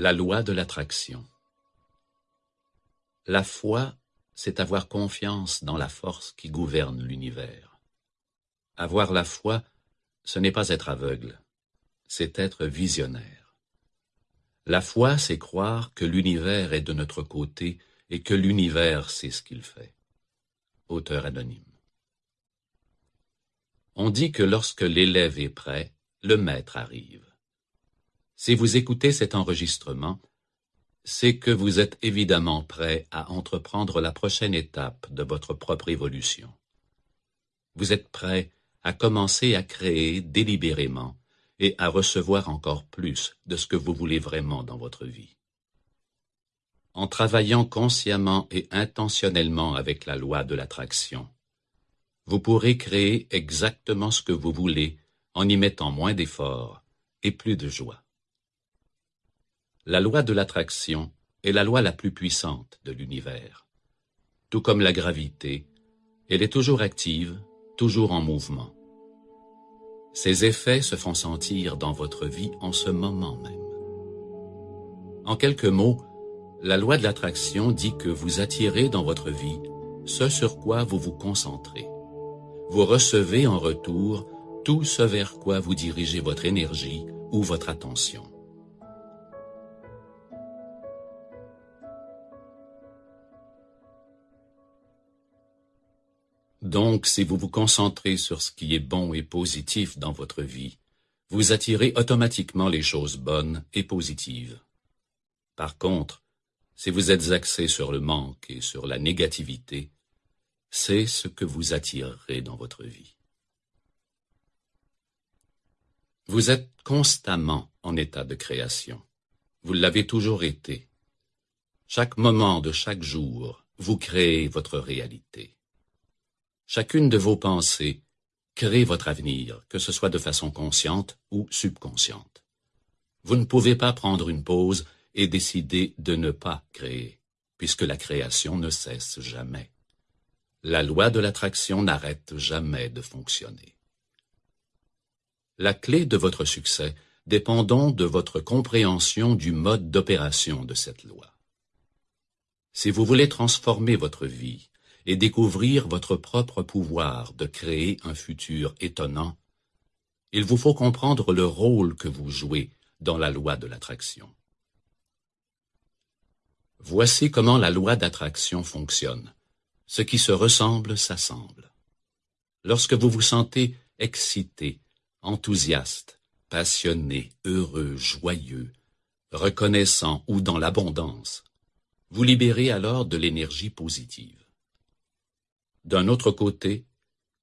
La loi de l'attraction La foi, c'est avoir confiance dans la force qui gouverne l'univers. Avoir la foi, ce n'est pas être aveugle, c'est être visionnaire. La foi, c'est croire que l'univers est de notre côté et que l'univers sait ce qu'il fait. Auteur anonyme. On dit que lorsque l'élève est prêt, le maître arrive. Si vous écoutez cet enregistrement, c'est que vous êtes évidemment prêt à entreprendre la prochaine étape de votre propre évolution. Vous êtes prêt à commencer à créer délibérément et à recevoir encore plus de ce que vous voulez vraiment dans votre vie. En travaillant consciemment et intentionnellement avec la loi de l'attraction, vous pourrez créer exactement ce que vous voulez en y mettant moins d'efforts et plus de joie. La loi de l'attraction est la loi la plus puissante de l'univers. Tout comme la gravité, elle est toujours active, toujours en mouvement. Ses effets se font sentir dans votre vie en ce moment même. En quelques mots, la loi de l'attraction dit que vous attirez dans votre vie ce sur quoi vous vous concentrez. Vous recevez en retour tout ce vers quoi vous dirigez votre énergie ou votre attention. Donc, si vous vous concentrez sur ce qui est bon et positif dans votre vie, vous attirez automatiquement les choses bonnes et positives. Par contre, si vous êtes axé sur le manque et sur la négativité, c'est ce que vous attirerez dans votre vie. Vous êtes constamment en état de création. Vous l'avez toujours été. Chaque moment de chaque jour, vous créez votre réalité. Chacune de vos pensées crée votre avenir, que ce soit de façon consciente ou subconsciente. Vous ne pouvez pas prendre une pause et décider de ne pas créer, puisque la création ne cesse jamais. La loi de l'attraction n'arrête jamais de fonctionner. La clé de votre succès dépend donc de votre compréhension du mode d'opération de cette loi. Si vous voulez transformer votre vie, et découvrir votre propre pouvoir de créer un futur étonnant, il vous faut comprendre le rôle que vous jouez dans la loi de l'attraction. Voici comment la loi d'attraction fonctionne. Ce qui se ressemble s'assemble. Lorsque vous vous sentez excité, enthousiaste, passionné, heureux, joyeux, reconnaissant ou dans l'abondance, vous libérez alors de l'énergie positive. D'un autre côté,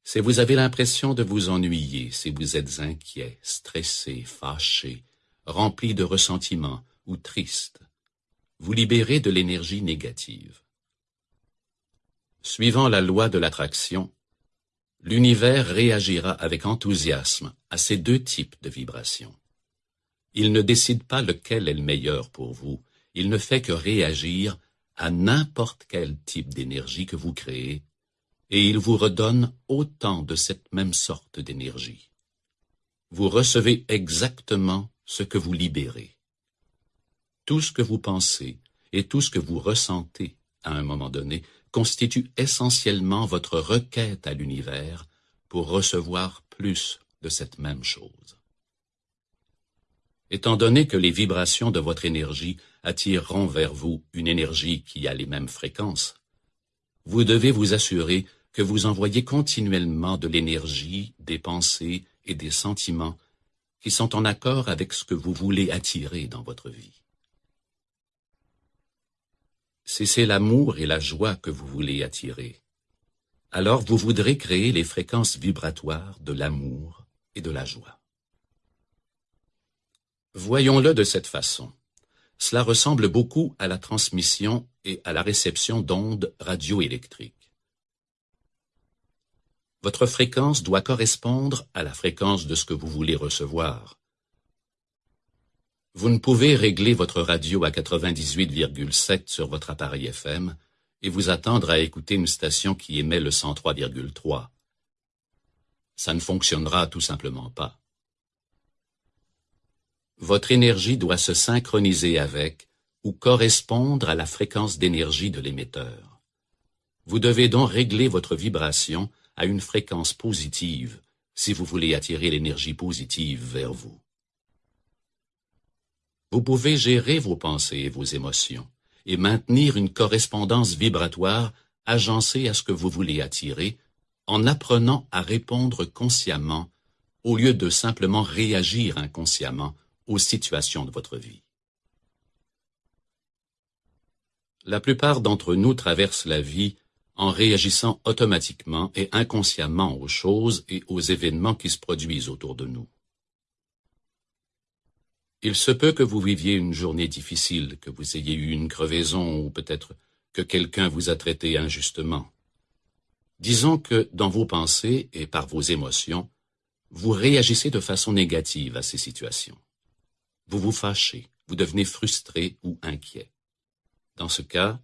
si vous avez l'impression de vous ennuyer, si vous êtes inquiet, stressé, fâché, rempli de ressentiment ou triste, vous libérez de l'énergie négative. Suivant la loi de l'attraction, l'univers réagira avec enthousiasme à ces deux types de vibrations. Il ne décide pas lequel est le meilleur pour vous, il ne fait que réagir à n'importe quel type d'énergie que vous créez et il vous redonne autant de cette même sorte d'énergie. Vous recevez exactement ce que vous libérez. Tout ce que vous pensez et tout ce que vous ressentez à un moment donné constitue essentiellement votre requête à l'univers pour recevoir plus de cette même chose. Étant donné que les vibrations de votre énergie attireront vers vous une énergie qui a les mêmes fréquences, vous devez vous assurer que vous envoyez continuellement de l'énergie, des pensées et des sentiments qui sont en accord avec ce que vous voulez attirer dans votre vie. Si c'est l'amour et la joie que vous voulez attirer, alors vous voudrez créer les fréquences vibratoires de l'amour et de la joie. Voyons-le de cette façon. Cela ressemble beaucoup à la transmission et à la réception d'ondes radioélectriques. Votre fréquence doit correspondre à la fréquence de ce que vous voulez recevoir. Vous ne pouvez régler votre radio à 98,7 sur votre appareil FM et vous attendre à écouter une station qui émet le 103,3. Ça ne fonctionnera tout simplement pas. votre énergie doit se synchroniser avec ou correspondre à la fréquence d'énergie de l'émetteur. Vous devez donc régler votre vibration à une fréquence positive si vous voulez attirer l'énergie positive vers vous. Vous pouvez gérer vos pensées et vos émotions et maintenir une correspondance vibratoire agencée à ce que vous voulez attirer en apprenant à répondre consciemment au lieu de simplement réagir inconsciemment aux situations de votre vie. La plupart d'entre nous traversent la vie en réagissant automatiquement et inconsciemment aux choses et aux événements qui se produisent autour de nous. Il se peut que vous viviez une journée difficile, que vous ayez eu une crevaison ou peut-être que quelqu'un vous a traité injustement. Disons que dans vos pensées et par vos émotions, vous réagissez de façon négative à ces situations. Vous vous fâchez, vous devenez frustré ou inquiet. Dans ce cas,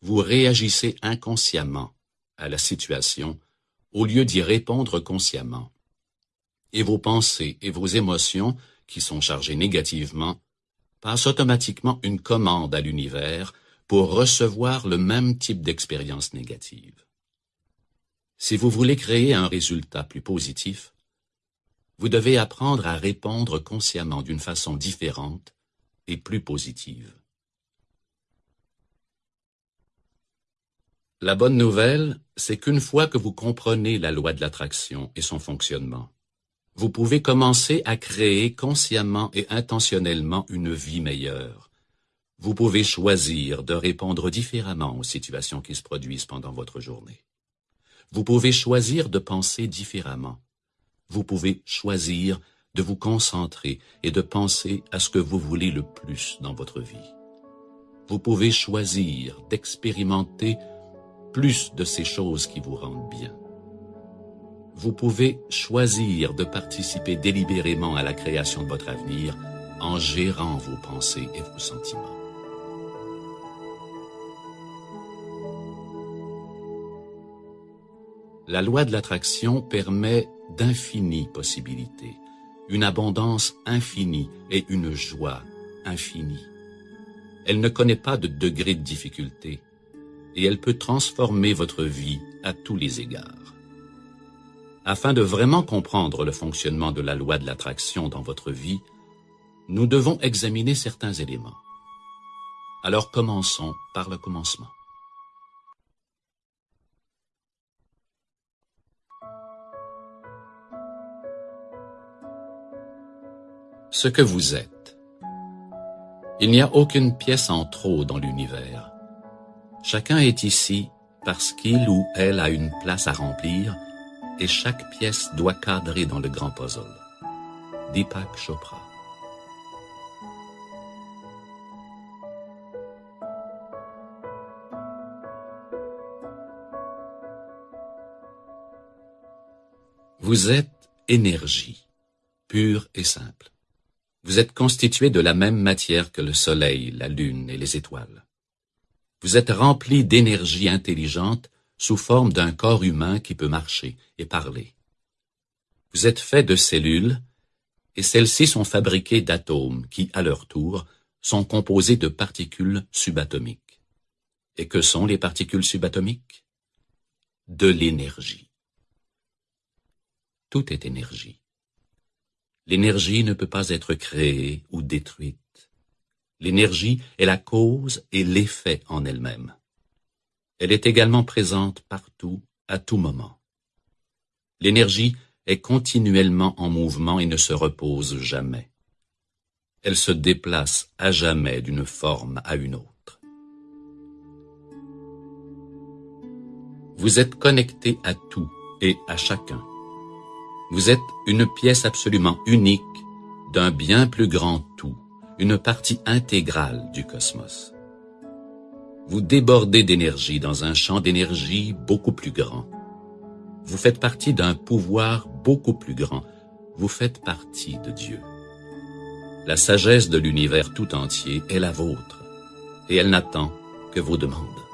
vous réagissez inconsciemment à la situation au lieu d'y répondre consciemment. Et vos pensées et vos émotions, qui sont chargées négativement, passent automatiquement une commande à l'univers pour recevoir le même type d'expérience négative. Si vous voulez créer un résultat plus positif, vous devez apprendre à répondre consciemment d'une façon différente et plus positive. La bonne nouvelle, c'est qu'une fois que vous comprenez la loi de l'attraction et son fonctionnement, vous pouvez commencer à créer consciemment et intentionnellement une vie meilleure. Vous pouvez choisir de répondre différemment aux situations qui se produisent pendant votre journée. Vous pouvez choisir de penser différemment. Vous pouvez choisir de vous concentrer et de penser à ce que vous voulez le plus dans votre vie. Vous pouvez choisir d'expérimenter plus de ces choses qui vous rendent bien. Vous pouvez choisir de participer délibérément à la création de votre avenir en gérant vos pensées et vos sentiments. La loi de l'attraction permet d'infinies possibilités, une abondance infinie et une joie infinie. Elle ne connaît pas de degré de difficulté et elle peut transformer votre vie à tous les égards. Afin de vraiment comprendre le fonctionnement de la loi de l'attraction dans votre vie, nous devons examiner certains éléments. Alors commençons par le commencement. Ce que vous êtes. Il n'y a aucune pièce en trop dans l'univers Chacun est ici parce qu'il ou elle a une place à remplir et chaque pièce doit cadrer dans le grand puzzle. Deepak Chopra Vous êtes énergie, pure et simple. Vous êtes constitué de la même matière que le soleil, la lune et les étoiles. Vous êtes rempli d'énergie intelligente sous forme d'un corps humain qui peut marcher et parler. Vous êtes fait de cellules, et celles-ci sont fabriquées d'atomes qui, à leur tour, sont composés de particules subatomiques. Et que sont les particules subatomiques? De l'énergie. Tout est énergie. L'énergie ne peut pas être créée ou détruite. L'énergie est la cause et l'effet en elle-même. Elle est également présente partout, à tout moment. L'énergie est continuellement en mouvement et ne se repose jamais. Elle se déplace à jamais d'une forme à une autre. Vous êtes connecté à tout et à chacun. Vous êtes une pièce absolument unique d'un bien plus grand tout une partie intégrale du cosmos. Vous débordez d'énergie dans un champ d'énergie beaucoup plus grand. Vous faites partie d'un pouvoir beaucoup plus grand. Vous faites partie de Dieu. La sagesse de l'univers tout entier est la vôtre, et elle n'attend que vos demandes.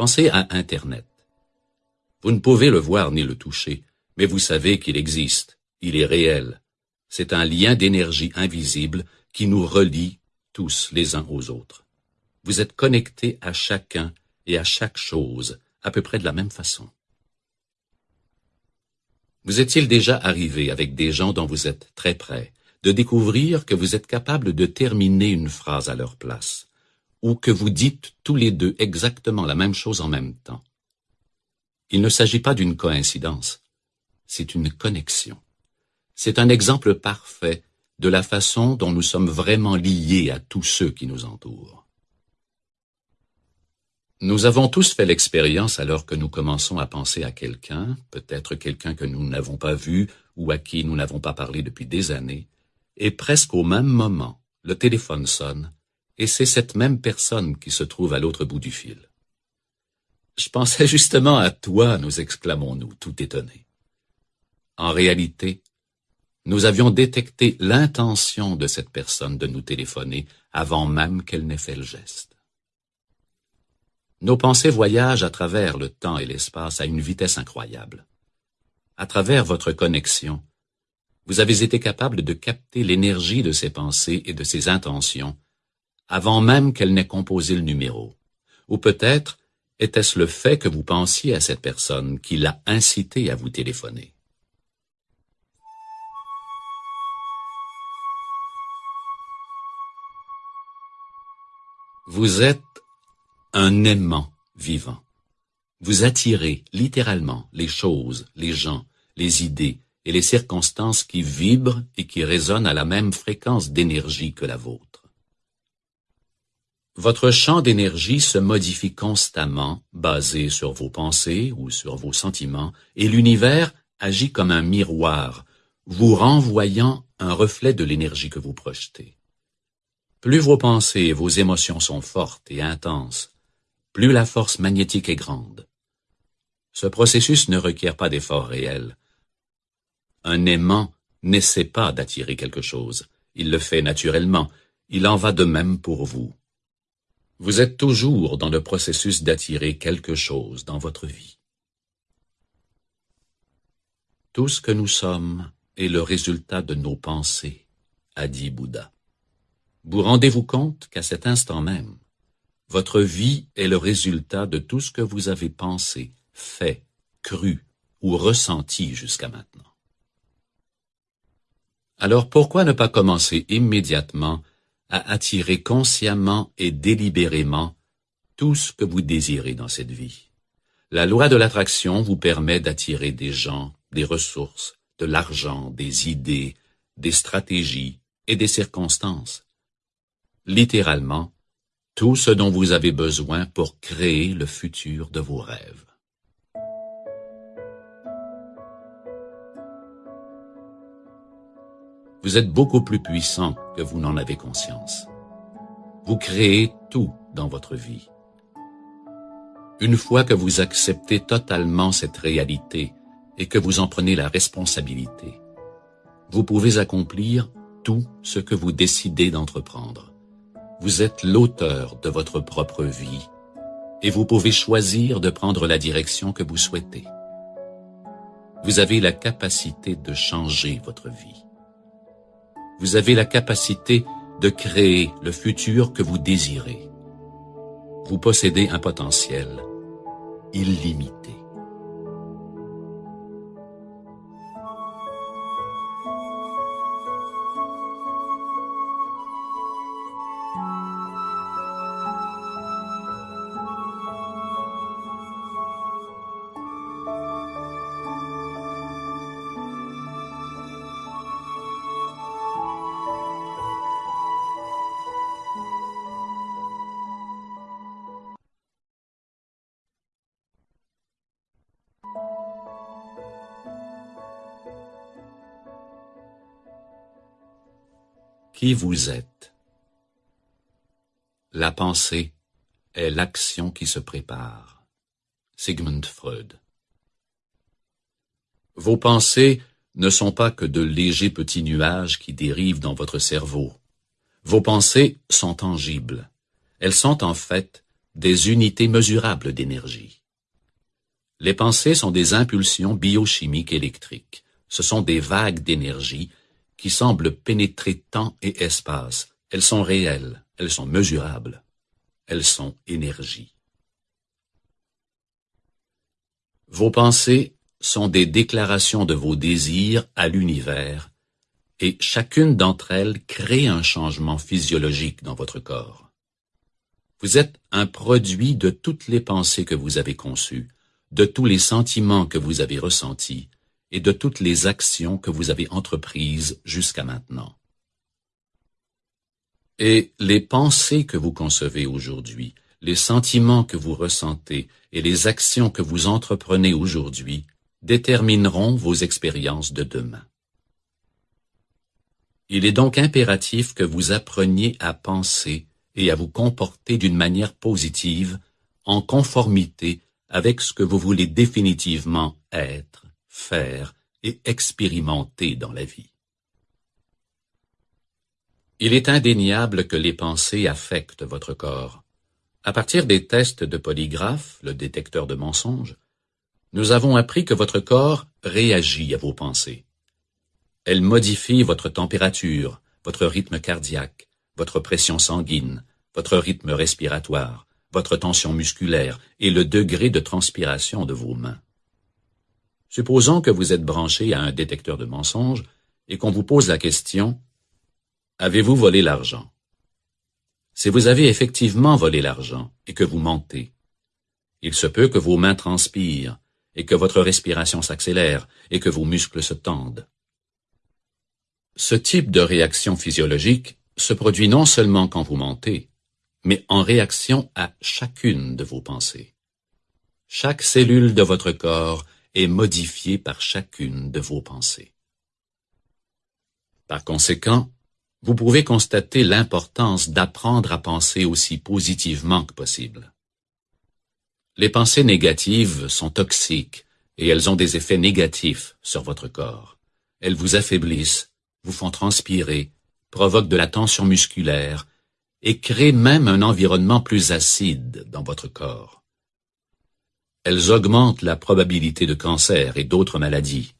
Pensez à Internet. Vous ne pouvez le voir ni le toucher, mais vous savez qu'il existe, il est réel. C'est un lien d'énergie invisible qui nous relie tous les uns aux autres. Vous êtes connectés à chacun et à chaque chose à peu près de la même façon. Vous est-il déjà arrivé avec des gens dont vous êtes très près de découvrir que vous êtes capable de terminer une phrase à leur place, ou que vous dites tous les deux exactement la même chose en même temps Il ne s'agit pas d'une coïncidence, c'est une connexion. C'est un exemple parfait de la façon dont nous sommes vraiment liés à tous ceux qui nous entourent. Nous avons tous fait l'expérience alors que nous commençons à penser à quelqu'un, peut-être quelqu'un que nous n'avons pas vu ou à qui nous n'avons pas parlé depuis des années, et presque au même moment, le téléphone sonne, et c'est cette même personne qui se trouve à l'autre bout du fil. Je pensais justement à toi, nous exclamons-nous, tout étonnés. En réalité, nous avions détecté l'intention de cette personne de nous téléphoner avant même qu'elle n'ait fait le geste. Nos pensées voyagent à travers le temps et l'espace à une vitesse incroyable. À travers votre connexion, vous avez été capable de capter l'énergie de ces pensées et de ces intentions avant même qu'elles n'aient composé le numéro. Ou peut-être était-ce le fait que vous pensiez à cette personne qui l'a incité à vous téléphoner. Vous êtes un aimant vivant. Vous attirez littéralement les choses, les gens, les idées et les circonstances qui vibrent et qui résonnent à la même fréquence d'énergie que la vôtre. Votre champ d'énergie se modifie constamment, basé sur vos pensées ou sur vos sentiments, et l'univers agit comme un miroir, vous renvoyant un reflet de l'énergie que vous projetez. Plus vos pensées et vos émotions sont fortes et intenses, plus la force magnétique est grande. Ce processus ne requiert pas d'effort réel. Un aimant n'essaie pas d'attirer quelque chose. Il le fait naturellement. Il en va de même pour vous. Vous êtes toujours dans le processus d'attirer quelque chose dans votre vie. Tout ce que nous sommes est le résultat de nos pensées, a dit Bouddha. Vous rendez-vous compte qu'à cet instant même, votre vie est le résultat de tout ce que vous avez pensé, fait, cru ou ressenti jusqu'à maintenant. Alors pourquoi ne pas commencer immédiatement à attirer consciemment et délibérément tout ce que vous désirez dans cette vie La loi de l'attraction vous permet d'attirer des gens, des ressources, de l'argent, des idées, des stratégies et des circonstances. Littéralement, tout ce dont vous avez besoin pour créer le futur de vos rêves. Vous êtes beaucoup plus puissant que vous n'en avez conscience. Vous créez tout dans votre vie. Une fois que vous acceptez totalement cette réalité et que vous en prenez la responsabilité, vous pouvez accomplir tout ce que vous décidez d'entreprendre. Vous êtes l'auteur de votre propre vie et vous pouvez choisir de prendre la direction que vous souhaitez. Vous avez la capacité de changer votre vie. Vous avez la capacité de créer le futur que vous désirez. Vous possédez un potentiel illimité. Qui vous êtes La pensée est l'action qui se prépare. Sigmund Freud Vos pensées ne sont pas que de légers petits nuages qui dérivent dans votre cerveau. Vos pensées sont tangibles. Elles sont en fait des unités mesurables d'énergie. Les pensées sont des impulsions biochimiques électriques. Ce sont des vagues d'énergie qui semblent pénétrer temps et espace. Elles sont réelles, elles sont mesurables, elles sont énergie. Vos pensées sont des déclarations de vos désirs à l'univers et chacune d'entre elles crée un changement physiologique dans votre corps. Vous êtes un produit de toutes les pensées que vous avez conçues, de tous les sentiments que vous avez ressentis et de toutes les actions que vous avez entreprises jusqu'à maintenant. Et les pensées que vous concevez aujourd'hui, les sentiments que vous ressentez et les actions que vous entreprenez aujourd'hui détermineront vos expériences de demain. Il est donc impératif que vous appreniez à penser et à vous comporter d'une manière positive en conformité avec ce que vous voulez définitivement être, faire et expérimenter dans la vie. Il est indéniable que les pensées affectent votre corps. À partir des tests de polygraphe, le détecteur de mensonges, nous avons appris que votre corps réagit à vos pensées. Elle modifie votre température, votre rythme cardiaque, votre pression sanguine, votre rythme respiratoire, votre tension musculaire et le degré de transpiration de vos mains. Supposons que vous êtes branché à un détecteur de mensonges et qu'on vous pose la question Avez-vous volé l'argent? Si vous avez effectivement volé l'argent et que vous mentez, il se peut que vos mains transpirent, et que votre respiration s'accélère et que vos muscles se tendent. Ce type de réaction physiologique se produit non seulement quand vous mentez, mais en réaction à chacune de vos pensées. Chaque cellule de votre corps est modifiée par chacune de vos pensées. Par conséquent, vous pouvez constater l'importance d'apprendre à penser aussi positivement que possible. Les pensées négatives sont toxiques et elles ont des effets négatifs sur votre corps. Elles vous affaiblissent, vous font transpirer, provoquent de la tension musculaire et créent même un environnement plus acide dans votre corps. Elles augmentent la probabilité de cancer et d'autres maladies.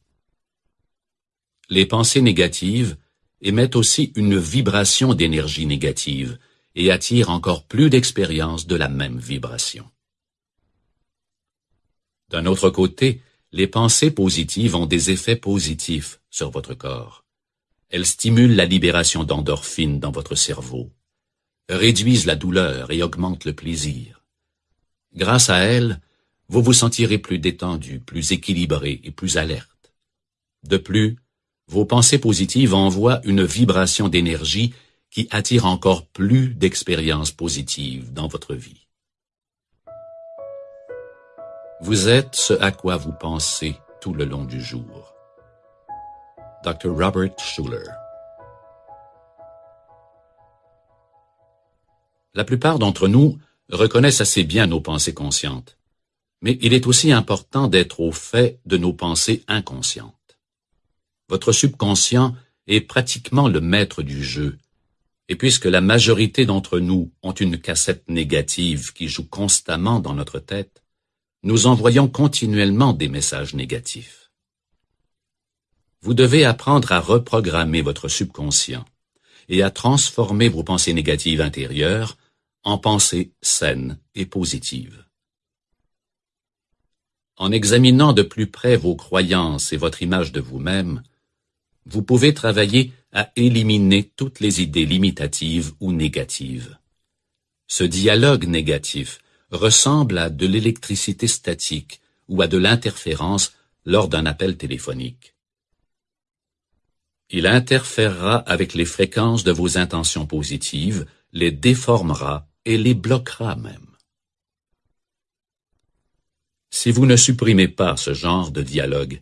Les pensées négatives émettent aussi une vibration d'énergie négative et attirent encore plus d'expériences de la même vibration. D'un autre côté, les pensées positives ont des effets positifs sur votre corps. Elles stimulent la libération d'endorphines dans votre cerveau, réduisent la douleur et augmentent le plaisir. Grâce à elles, vous vous sentirez plus détendu, plus équilibré et plus alerte. De plus, vos pensées positives envoient une vibration d'énergie qui attire encore plus d'expériences positives dans votre vie. Vous êtes ce à quoi vous pensez tout le long du jour. Dr. Robert Schuller La plupart d'entre nous reconnaissent assez bien nos pensées conscientes, mais il est aussi important d'être au fait de nos pensées inconscientes. Votre subconscient est pratiquement le maître du jeu, et puisque la majorité d'entre nous ont une cassette négative qui joue constamment dans notre tête, nous envoyons continuellement des messages négatifs. Vous devez apprendre à reprogrammer votre subconscient et à transformer vos pensées négatives intérieures en pensées saines et positives. En examinant de plus près vos croyances et votre image de vous-même, vous pouvez travailler à éliminer toutes les idées limitatives ou négatives. Ce dialogue négatif ressemble à de l'électricité statique ou à de l'interférence lors d'un appel téléphonique. Il interférera avec les fréquences de vos intentions positives, les déformera et les bloquera même. Si vous ne supprimez pas ce genre de dialogue,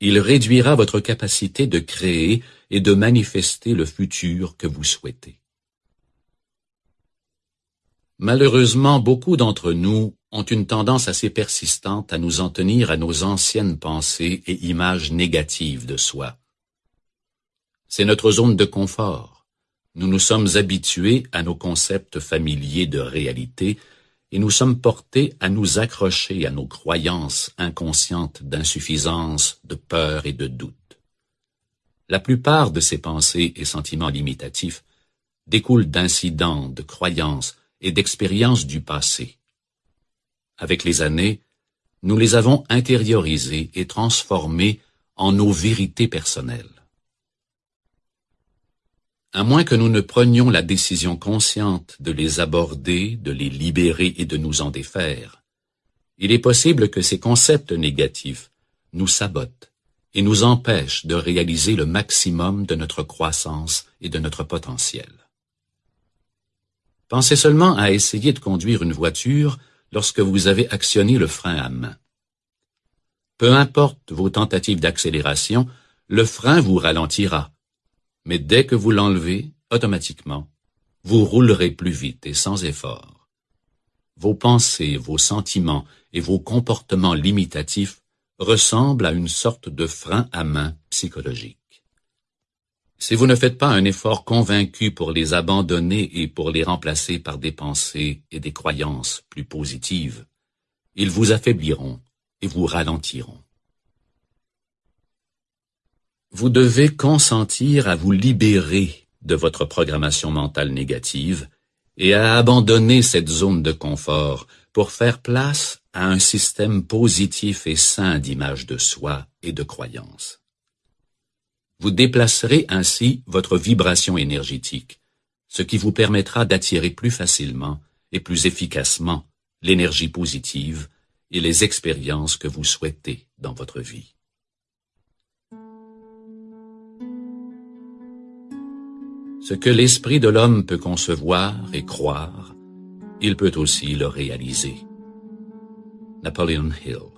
il réduira votre capacité de créer et de manifester le futur que vous souhaitez. Malheureusement, beaucoup d'entre nous ont une tendance assez persistante à nous en tenir à nos anciennes pensées et images négatives de soi. C'est notre zone de confort. Nous nous sommes habitués à nos concepts familiers de réalité et nous sommes portés à nous accrocher à nos croyances inconscientes d'insuffisance, de peur et de doute. La plupart de ces pensées et sentiments limitatifs découlent d'incidents, de croyances et d'expériences du passé. Avec les années, nous les avons intériorisés et transformés en nos vérités personnelles. À moins que nous ne prenions la décision consciente de les aborder, de les libérer et de nous en défaire, il est possible que ces concepts négatifs nous sabotent et nous empêchent de réaliser le maximum de notre croissance et de notre potentiel. Pensez seulement à essayer de conduire une voiture lorsque vous avez actionné le frein à main. Peu importe vos tentatives d'accélération, le frein vous ralentira mais dès que vous l'enlevez, automatiquement, vous roulerez plus vite et sans effort. Vos pensées, vos sentiments et vos comportements limitatifs ressemblent à une sorte de frein à main psychologique. Si vous ne faites pas un effort convaincu pour les abandonner et pour les remplacer par des pensées et des croyances plus positives, ils vous affaibliront et vous ralentiront. Vous devez consentir à vous libérer de votre programmation mentale négative et à abandonner cette zone de confort pour faire place à un système positif et sain d'image de soi et de croyance. Vous déplacerez ainsi votre vibration énergétique, ce qui vous permettra d'attirer plus facilement et plus efficacement l'énergie positive et les expériences que vous souhaitez dans votre vie. Ce que l'esprit de l'homme peut concevoir et croire, il peut aussi le réaliser. Napoleon Hill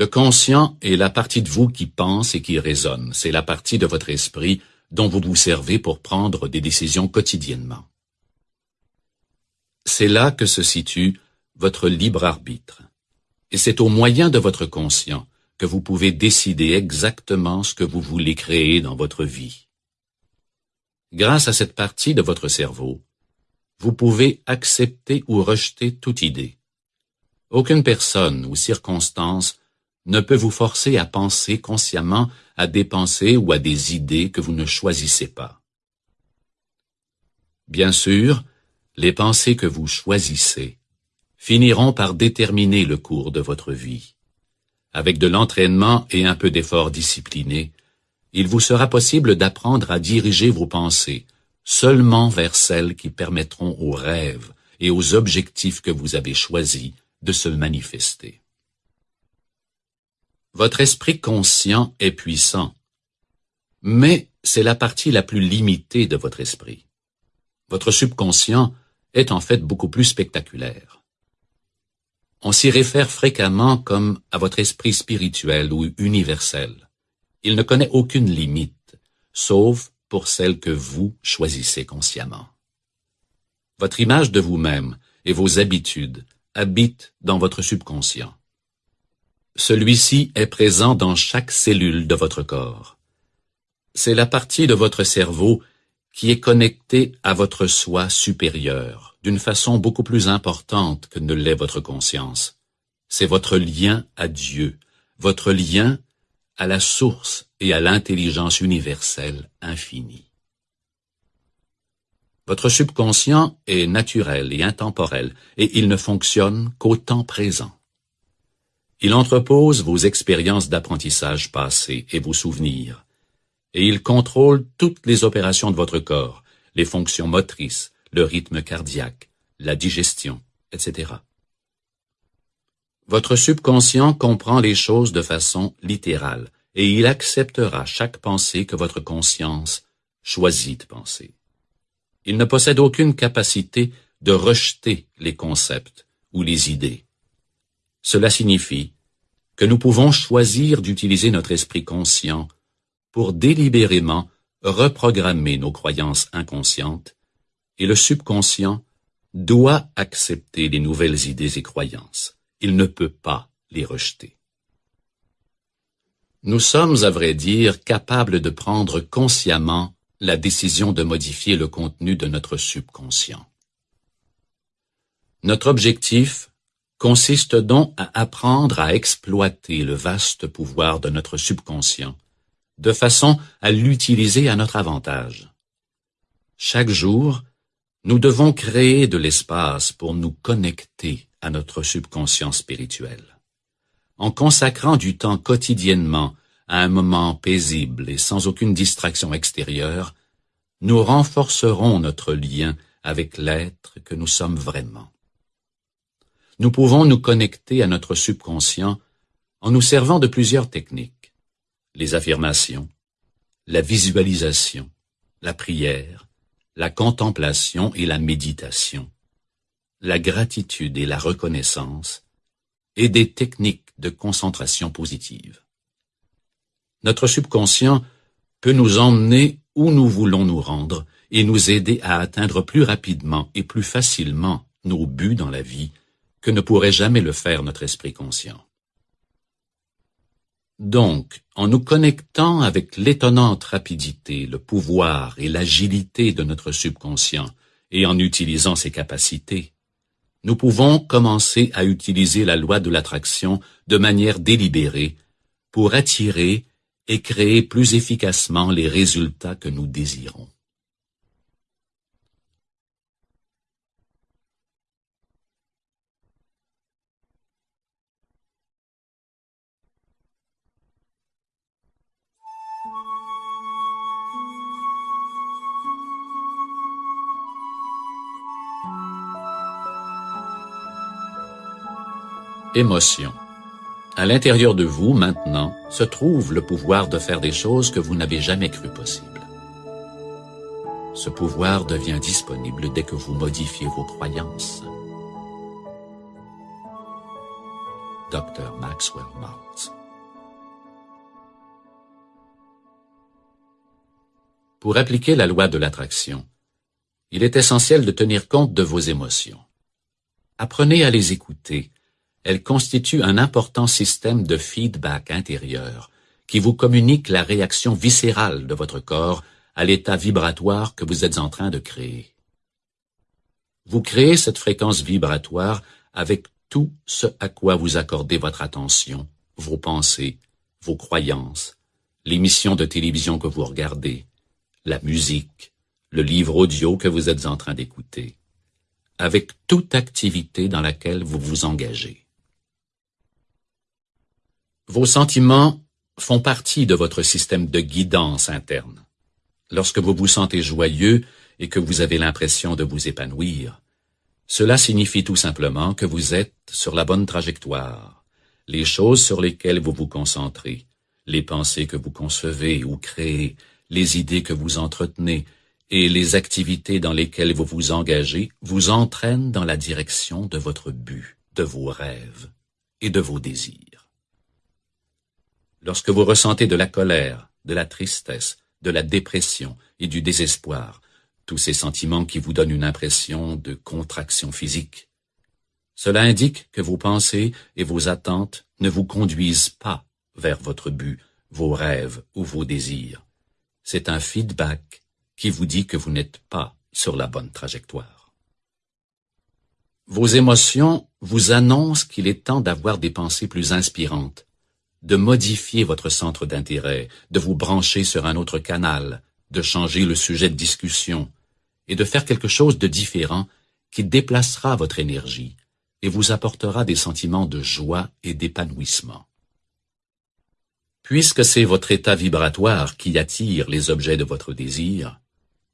Le conscient est la partie de vous qui pense et qui raisonne. C'est la partie de votre esprit dont vous vous servez pour prendre des décisions quotidiennement. C'est là que se situe votre libre arbitre. Et c'est au moyen de votre conscient que vous pouvez décider exactement ce que vous voulez créer dans votre vie. Grâce à cette partie de votre cerveau, vous pouvez accepter ou rejeter toute idée. Aucune personne ou circonstance ne peut vous forcer à penser consciemment à des pensées ou à des idées que vous ne choisissez pas. Bien sûr, les pensées que vous choisissez finiront par déterminer le cours de votre vie. Avec de l'entraînement et un peu d'effort discipliné, il vous sera possible d'apprendre à diriger vos pensées seulement vers celles qui permettront aux rêves et aux objectifs que vous avez choisis de se manifester. Votre esprit conscient est puissant, mais c'est la partie la plus limitée de votre esprit. Votre subconscient est en fait beaucoup plus spectaculaire. On s'y réfère fréquemment comme à votre esprit spirituel ou universel. Il ne connaît aucune limite, sauf pour celle que vous choisissez consciemment. Votre image de vous-même et vos habitudes habitent dans votre subconscient. Celui-ci est présent dans chaque cellule de votre corps. C'est la partie de votre cerveau qui est connectée à votre soi supérieur d'une façon beaucoup plus importante que ne l'est votre conscience. C'est votre lien à Dieu, votre lien à la source et à l'intelligence universelle infinie. Votre subconscient est naturel et intemporel, et il ne fonctionne qu'au temps présent. Il entrepose vos expériences d'apprentissage passées et vos souvenirs, et il contrôle toutes les opérations de votre corps, les fonctions motrices, le rythme cardiaque, la digestion, etc. Votre subconscient comprend les choses de façon littérale, et il acceptera chaque pensée que votre conscience choisit de penser. Il ne possède aucune capacité de rejeter les concepts ou les idées. Cela signifie que nous pouvons choisir d'utiliser notre esprit conscient pour délibérément reprogrammer nos croyances inconscientes et le subconscient doit accepter les nouvelles idées et croyances. Il ne peut pas les rejeter. Nous sommes, à vrai dire, capables de prendre consciemment la décision de modifier le contenu de notre subconscient. Notre objectif consiste donc à apprendre à exploiter le vaste pouvoir de notre subconscient, de façon à l'utiliser à notre avantage. Chaque jour, nous devons créer de l'espace pour nous connecter à notre subconscient spirituel. En consacrant du temps quotidiennement à un moment paisible et sans aucune distraction extérieure, nous renforcerons notre lien avec l'être que nous sommes vraiment. Nous pouvons nous connecter à notre subconscient en nous servant de plusieurs techniques. Les affirmations, la visualisation, la prière, la contemplation et la méditation, la gratitude et la reconnaissance, et des techniques de concentration positive. Notre subconscient peut nous emmener où nous voulons nous rendre et nous aider à atteindre plus rapidement et plus facilement nos buts dans la vie que ne pourrait jamais le faire notre esprit conscient. Donc, en nous connectant avec l'étonnante rapidité, le pouvoir et l'agilité de notre subconscient, et en utilisant ses capacités, nous pouvons commencer à utiliser la loi de l'attraction de manière délibérée pour attirer et créer plus efficacement les résultats que nous désirons. Émotion. À l'intérieur de vous, maintenant, se trouve le pouvoir de faire des choses que vous n'avez jamais cru possibles. Ce pouvoir devient disponible dès que vous modifiez vos croyances. Dr. Maxwell Maltz Pour appliquer la loi de l'attraction, il est essentiel de tenir compte de vos émotions. Apprenez à les écouter elle constitue un important système de feedback intérieur qui vous communique la réaction viscérale de votre corps à l'état vibratoire que vous êtes en train de créer. Vous créez cette fréquence vibratoire avec tout ce à quoi vous accordez votre attention, vos pensées, vos croyances, l'émission de télévision que vous regardez, la musique, le livre audio que vous êtes en train d'écouter, avec toute activité dans laquelle vous vous engagez. Vos sentiments font partie de votre système de guidance interne. Lorsque vous vous sentez joyeux et que vous avez l'impression de vous épanouir, cela signifie tout simplement que vous êtes sur la bonne trajectoire. Les choses sur lesquelles vous vous concentrez, les pensées que vous concevez ou créez, les idées que vous entretenez et les activités dans lesquelles vous vous engagez vous entraînent dans la direction de votre but, de vos rêves et de vos désirs. Lorsque vous ressentez de la colère, de la tristesse, de la dépression et du désespoir, tous ces sentiments qui vous donnent une impression de contraction physique, cela indique que vos pensées et vos attentes ne vous conduisent pas vers votre but, vos rêves ou vos désirs. C'est un feedback qui vous dit que vous n'êtes pas sur la bonne trajectoire. Vos émotions vous annoncent qu'il est temps d'avoir des pensées plus inspirantes, de modifier votre centre d'intérêt, de vous brancher sur un autre canal, de changer le sujet de discussion, et de faire quelque chose de différent qui déplacera votre énergie et vous apportera des sentiments de joie et d'épanouissement. Puisque c'est votre état vibratoire qui attire les objets de votre désir,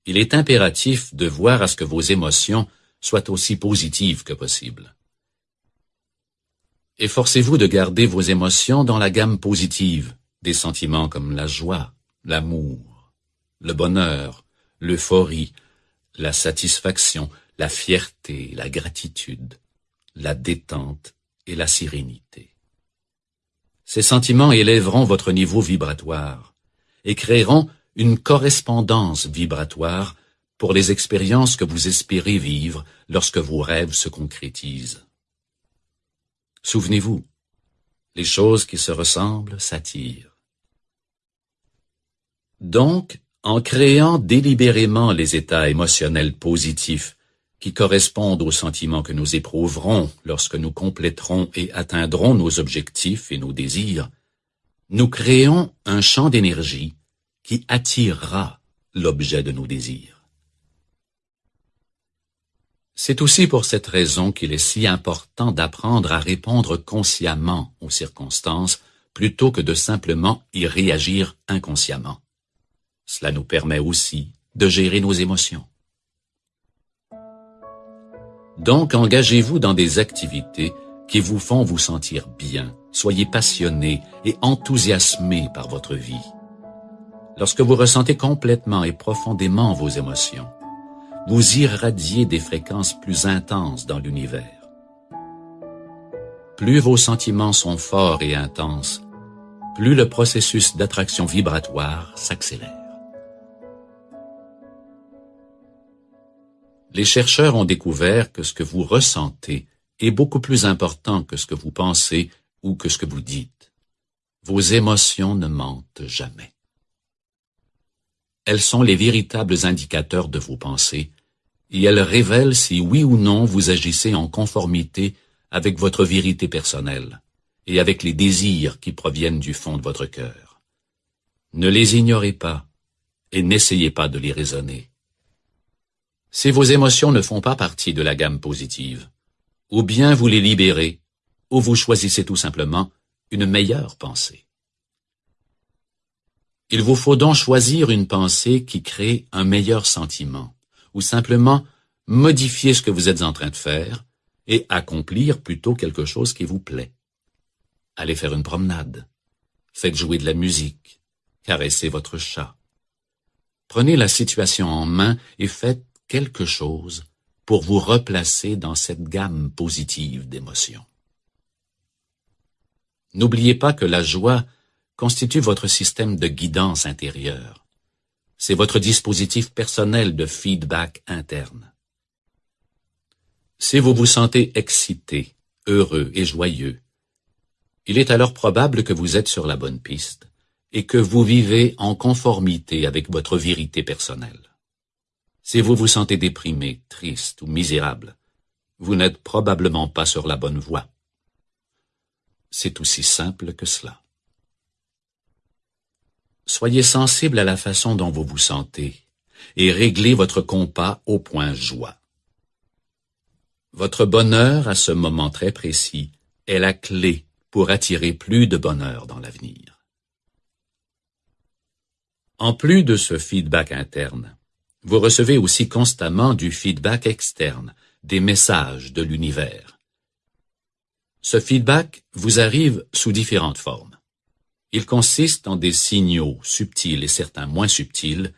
il est impératif de voir à ce que vos émotions soient aussi positives que possible. Efforcez-vous de garder vos émotions dans la gamme positive des sentiments comme la joie, l'amour, le bonheur, l'euphorie, la satisfaction, la fierté, la gratitude, la détente et la sérénité. Ces sentiments élèveront votre niveau vibratoire et créeront une correspondance vibratoire pour les expériences que vous espérez vivre lorsque vos rêves se concrétisent. Souvenez-vous, les choses qui se ressemblent s'attirent. Donc, en créant délibérément les états émotionnels positifs qui correspondent aux sentiments que nous éprouverons lorsque nous compléterons et atteindrons nos objectifs et nos désirs, nous créons un champ d'énergie qui attirera l'objet de nos désirs. C'est aussi pour cette raison qu'il est si important d'apprendre à répondre consciemment aux circonstances plutôt que de simplement y réagir inconsciemment. Cela nous permet aussi de gérer nos émotions. Donc engagez-vous dans des activités qui vous font vous sentir bien. Soyez passionné et enthousiasmé par votre vie. Lorsque vous ressentez complètement et profondément vos émotions, vous irradiez des fréquences plus intenses dans l'univers. Plus vos sentiments sont forts et intenses, plus le processus d'attraction vibratoire s'accélère. Les chercheurs ont découvert que ce que vous ressentez est beaucoup plus important que ce que vous pensez ou que ce que vous dites. Vos émotions ne mentent jamais. Elles sont les véritables indicateurs de vos pensées, et elles révèlent si oui ou non vous agissez en conformité avec votre vérité personnelle et avec les désirs qui proviennent du fond de votre cœur. Ne les ignorez pas et n'essayez pas de les raisonner. Si vos émotions ne font pas partie de la gamme positive, ou bien vous les libérez, ou vous choisissez tout simplement une meilleure pensée. Il vous faut donc choisir une pensée qui crée un meilleur sentiment, ou simplement modifier ce que vous êtes en train de faire et accomplir plutôt quelque chose qui vous plaît. Allez faire une promenade, faites jouer de la musique, caressez votre chat. Prenez la situation en main et faites quelque chose pour vous replacer dans cette gamme positive d'émotions. N'oubliez pas que la joie constitue votre système de guidance intérieure. C'est votre dispositif personnel de feedback interne. Si vous vous sentez excité, heureux et joyeux, il est alors probable que vous êtes sur la bonne piste et que vous vivez en conformité avec votre vérité personnelle. Si vous vous sentez déprimé, triste ou misérable, vous n'êtes probablement pas sur la bonne voie. C'est aussi simple que cela. Soyez sensible à la façon dont vous vous sentez et réglez votre compas au point joie. Votre bonheur à ce moment très précis est la clé pour attirer plus de bonheur dans l'avenir. En plus de ce feedback interne, vous recevez aussi constamment du feedback externe, des messages de l'univers. Ce feedback vous arrive sous différentes formes. Il consiste en des signaux subtils et certains moins subtils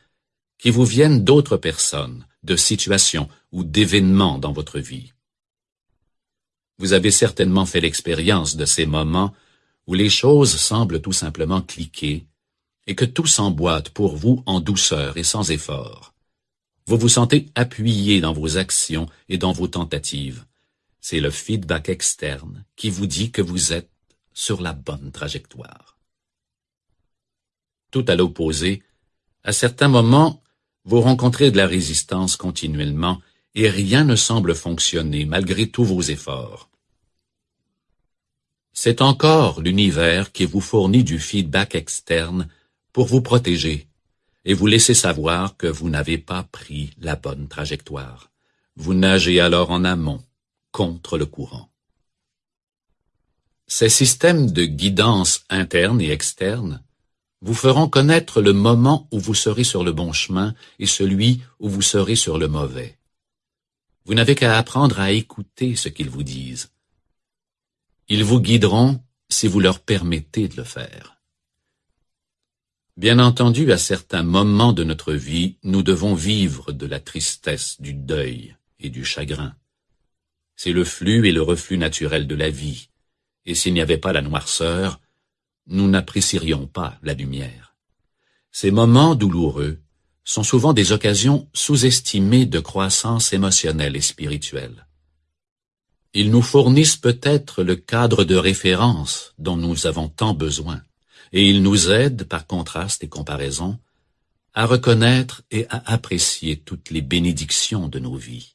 qui vous viennent d'autres personnes, de situations ou d'événements dans votre vie. Vous avez certainement fait l'expérience de ces moments où les choses semblent tout simplement cliquer et que tout s'emboîte pour vous en douceur et sans effort. Vous vous sentez appuyé dans vos actions et dans vos tentatives. C'est le feedback externe qui vous dit que vous êtes sur la bonne trajectoire à l'opposé, à certains moments, vous rencontrez de la résistance continuellement et rien ne semble fonctionner malgré tous vos efforts. C'est encore l'univers qui vous fournit du feedback externe pour vous protéger et vous laisser savoir que vous n'avez pas pris la bonne trajectoire. Vous nagez alors en amont, contre le courant. Ces systèmes de guidance interne et externe vous feront connaître le moment où vous serez sur le bon chemin et celui où vous serez sur le mauvais. Vous n'avez qu'à apprendre à écouter ce qu'ils vous disent. Ils vous guideront si vous leur permettez de le faire. Bien entendu, à certains moments de notre vie, nous devons vivre de la tristesse, du deuil et du chagrin. C'est le flux et le reflux naturel de la vie, et s'il n'y avait pas la noirceur, nous n'apprécierions pas la lumière. Ces moments douloureux sont souvent des occasions sous-estimées de croissance émotionnelle et spirituelle. Ils nous fournissent peut-être le cadre de référence dont nous avons tant besoin, et ils nous aident, par contraste et comparaison, à reconnaître et à apprécier toutes les bénédictions de nos vies.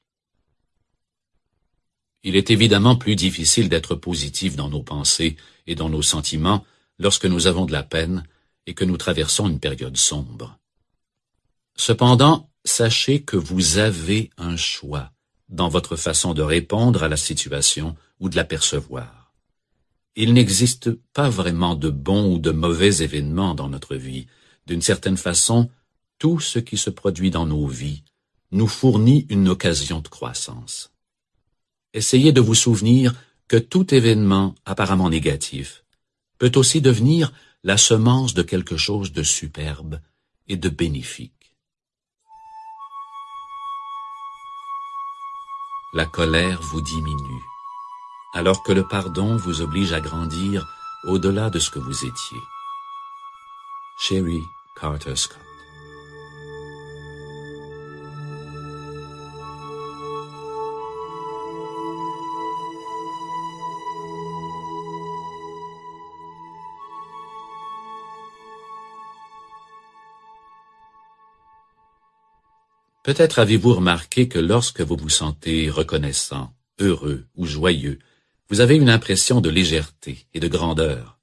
Il est évidemment plus difficile d'être positif dans nos pensées et dans nos sentiments lorsque nous avons de la peine et que nous traversons une période sombre. Cependant, sachez que vous avez un choix dans votre façon de répondre à la situation ou de la percevoir. Il n'existe pas vraiment de bons ou de mauvais événements dans notre vie. D'une certaine façon, tout ce qui se produit dans nos vies nous fournit une occasion de croissance. Essayez de vous souvenir que tout événement apparemment négatif peut aussi devenir la semence de quelque chose de superbe et de bénéfique. La colère vous diminue, alors que le pardon vous oblige à grandir au-delà de ce que vous étiez. Sherry Carter Peut-être avez-vous remarqué que lorsque vous vous sentez reconnaissant, heureux ou joyeux, vous avez une impression de légèreté et de grandeur.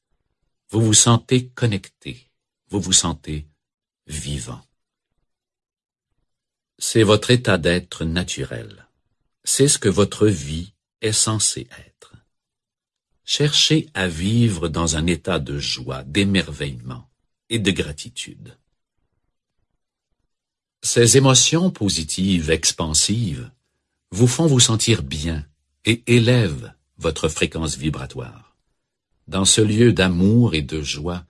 Vous vous sentez connecté, vous vous sentez vivant. C'est votre état d'être naturel. C'est ce que votre vie est censée être. Cherchez à vivre dans un état de joie, d'émerveillement et de gratitude. Ces émotions positives, expansives, vous font vous sentir bien et élèvent votre fréquence vibratoire. Dans ce lieu d'amour et de joie,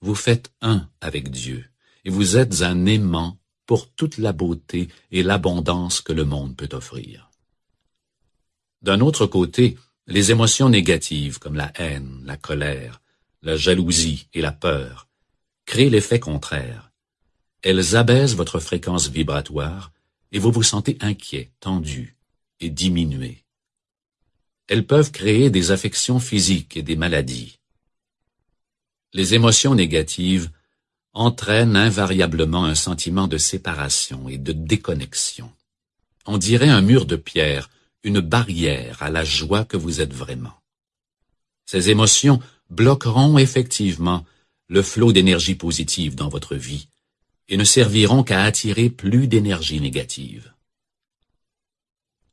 vous faites un avec Dieu et vous êtes un aimant pour toute la beauté et l'abondance que le monde peut offrir. D'un autre côté, les émotions négatives comme la haine, la colère, la jalousie et la peur créent l'effet contraire elles abaissent votre fréquence vibratoire et vous vous sentez inquiet, tendu et diminué. Elles peuvent créer des affections physiques et des maladies. Les émotions négatives entraînent invariablement un sentiment de séparation et de déconnexion. On dirait un mur de pierre, une barrière à la joie que vous êtes vraiment. Ces émotions bloqueront effectivement le flot d'énergie positive dans votre vie et ne serviront qu'à attirer plus d'énergie négative.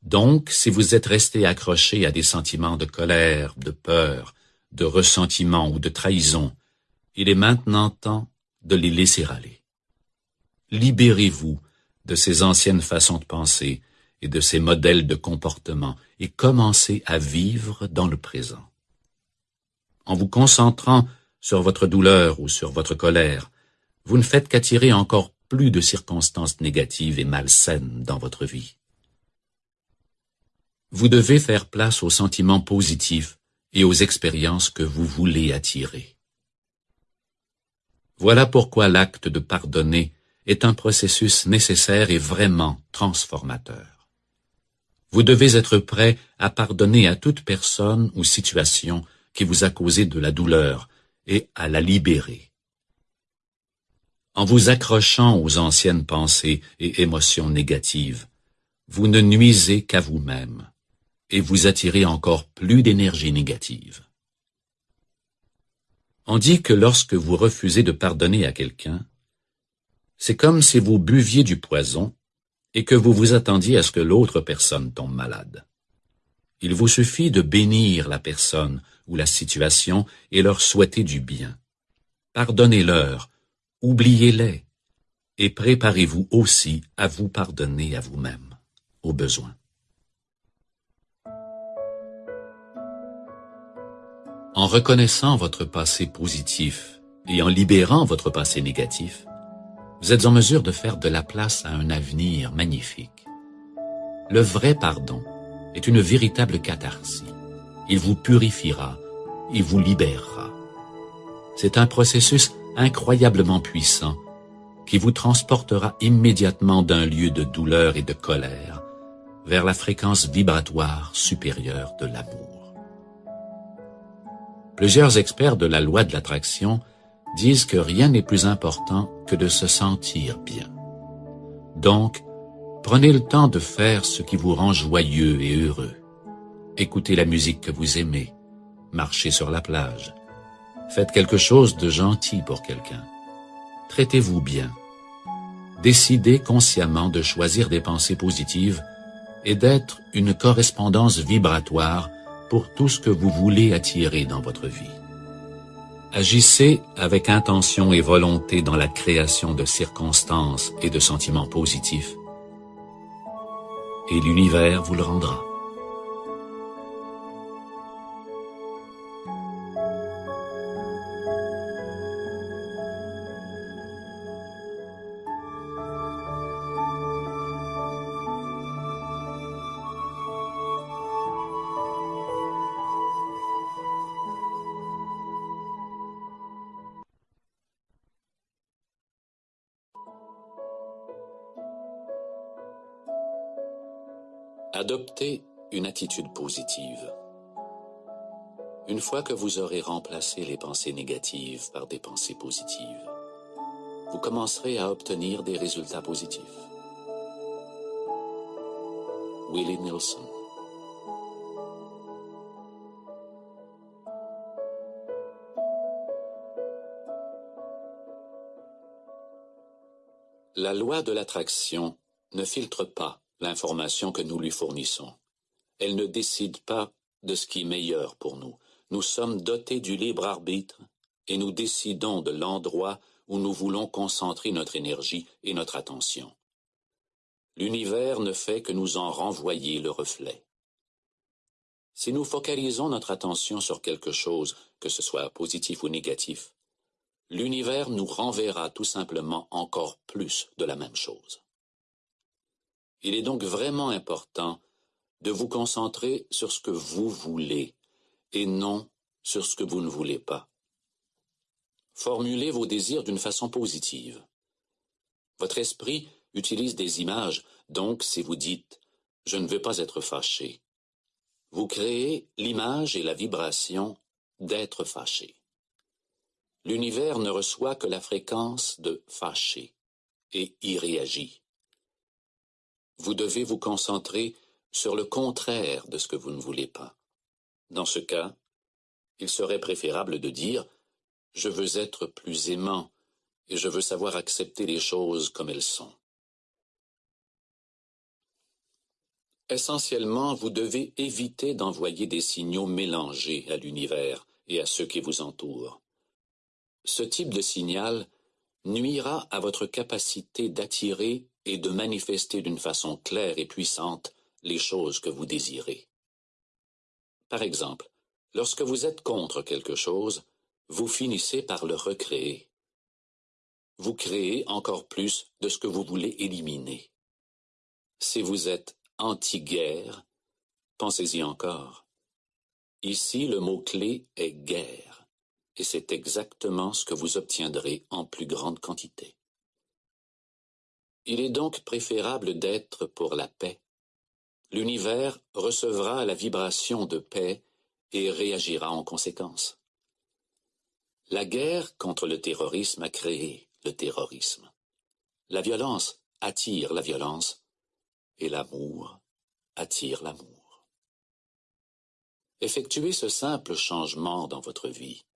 Donc, si vous êtes resté accroché à des sentiments de colère, de peur, de ressentiment ou de trahison, il est maintenant temps de les laisser aller. Libérez-vous de ces anciennes façons de penser et de ces modèles de comportement et commencez à vivre dans le présent. En vous concentrant sur votre douleur ou sur votre colère, vous ne faites qu'attirer encore plus de circonstances négatives et malsaines dans votre vie. Vous devez faire place aux sentiments positifs et aux expériences que vous voulez attirer. Voilà pourquoi l'acte de pardonner est un processus nécessaire et vraiment transformateur. Vous devez être prêt à pardonner à toute personne ou situation qui vous a causé de la douleur et à la libérer en vous accrochant aux anciennes pensées et émotions négatives, vous ne nuisez qu'à vous-même et vous attirez encore plus d'énergie négative. On dit que lorsque vous refusez de pardonner à quelqu'un, c'est comme si vous buviez du poison et que vous vous attendiez à ce que l'autre personne tombe malade. Il vous suffit de bénir la personne ou la situation et leur souhaiter du bien. Pardonnez-leur oubliez-les et préparez-vous aussi à vous pardonner à vous-même, au besoin. En reconnaissant votre passé positif et en libérant votre passé négatif, vous êtes en mesure de faire de la place à un avenir magnifique. Le vrai pardon est une véritable catharsis. Il vous purifiera, il vous libérera. C'est un processus incroyablement puissant qui vous transportera immédiatement d'un lieu de douleur et de colère vers la fréquence vibratoire supérieure de l'amour. Plusieurs experts de la loi de l'attraction disent que rien n'est plus important que de se sentir bien. Donc, prenez le temps de faire ce qui vous rend joyeux et heureux. Écoutez la musique que vous aimez, marchez sur la plage, faites quelque chose de gentil pour quelqu'un, traitez-vous bien, décidez consciemment de choisir des pensées positives et d'être une correspondance vibratoire pour tout ce que vous voulez attirer dans votre vie. Agissez avec intention et volonté dans la création de circonstances et de sentiments positifs, et l'univers vous le rendra. Adoptez une attitude positive. Une fois que vous aurez remplacé les pensées négatives par des pensées positives, vous commencerez à obtenir des résultats positifs. Willie Nelson La loi de l'attraction ne filtre pas l'information que nous lui fournissons. Elle ne décide pas de ce qui est meilleur pour nous. Nous sommes dotés du libre arbitre et nous décidons de l'endroit où nous voulons concentrer notre énergie et notre attention. L'univers ne fait que nous en renvoyer le reflet. Si nous focalisons notre attention sur quelque chose, que ce soit positif ou négatif, l'univers nous renverra tout simplement encore plus de la même chose. Il est donc vraiment important de vous concentrer sur ce que vous voulez et non sur ce que vous ne voulez pas. Formulez vos désirs d'une façon positive. Votre esprit utilise des images, donc si vous dites ⁇ Je ne veux pas être fâché ⁇ vous créez l'image et la vibration d'être fâché. L'univers ne reçoit que la fréquence de fâché et y réagit vous devez vous concentrer sur le contraire de ce que vous ne voulez pas. Dans ce cas, il serait préférable de dire Je veux être plus aimant et je veux savoir accepter les choses comme elles sont. Essentiellement, vous devez éviter d'envoyer des signaux mélangés à l'univers et à ceux qui vous entourent. Ce type de signal nuira à votre capacité d'attirer et de manifester d'une façon claire et puissante les choses que vous désirez. Par exemple, lorsque vous êtes contre quelque chose, vous finissez par le recréer. Vous créez encore plus de ce que vous voulez éliminer. Si vous êtes anti-guerre, pensez-y encore. Ici, le mot-clé est guerre, et c'est exactement ce que vous obtiendrez en plus grande quantité. Il est donc préférable d'être pour la paix. L'univers recevra la vibration de paix et réagira en conséquence. La guerre contre le terrorisme a créé le terrorisme. La violence attire la violence et l'amour attire l'amour. Effectuez ce simple changement dans votre vie.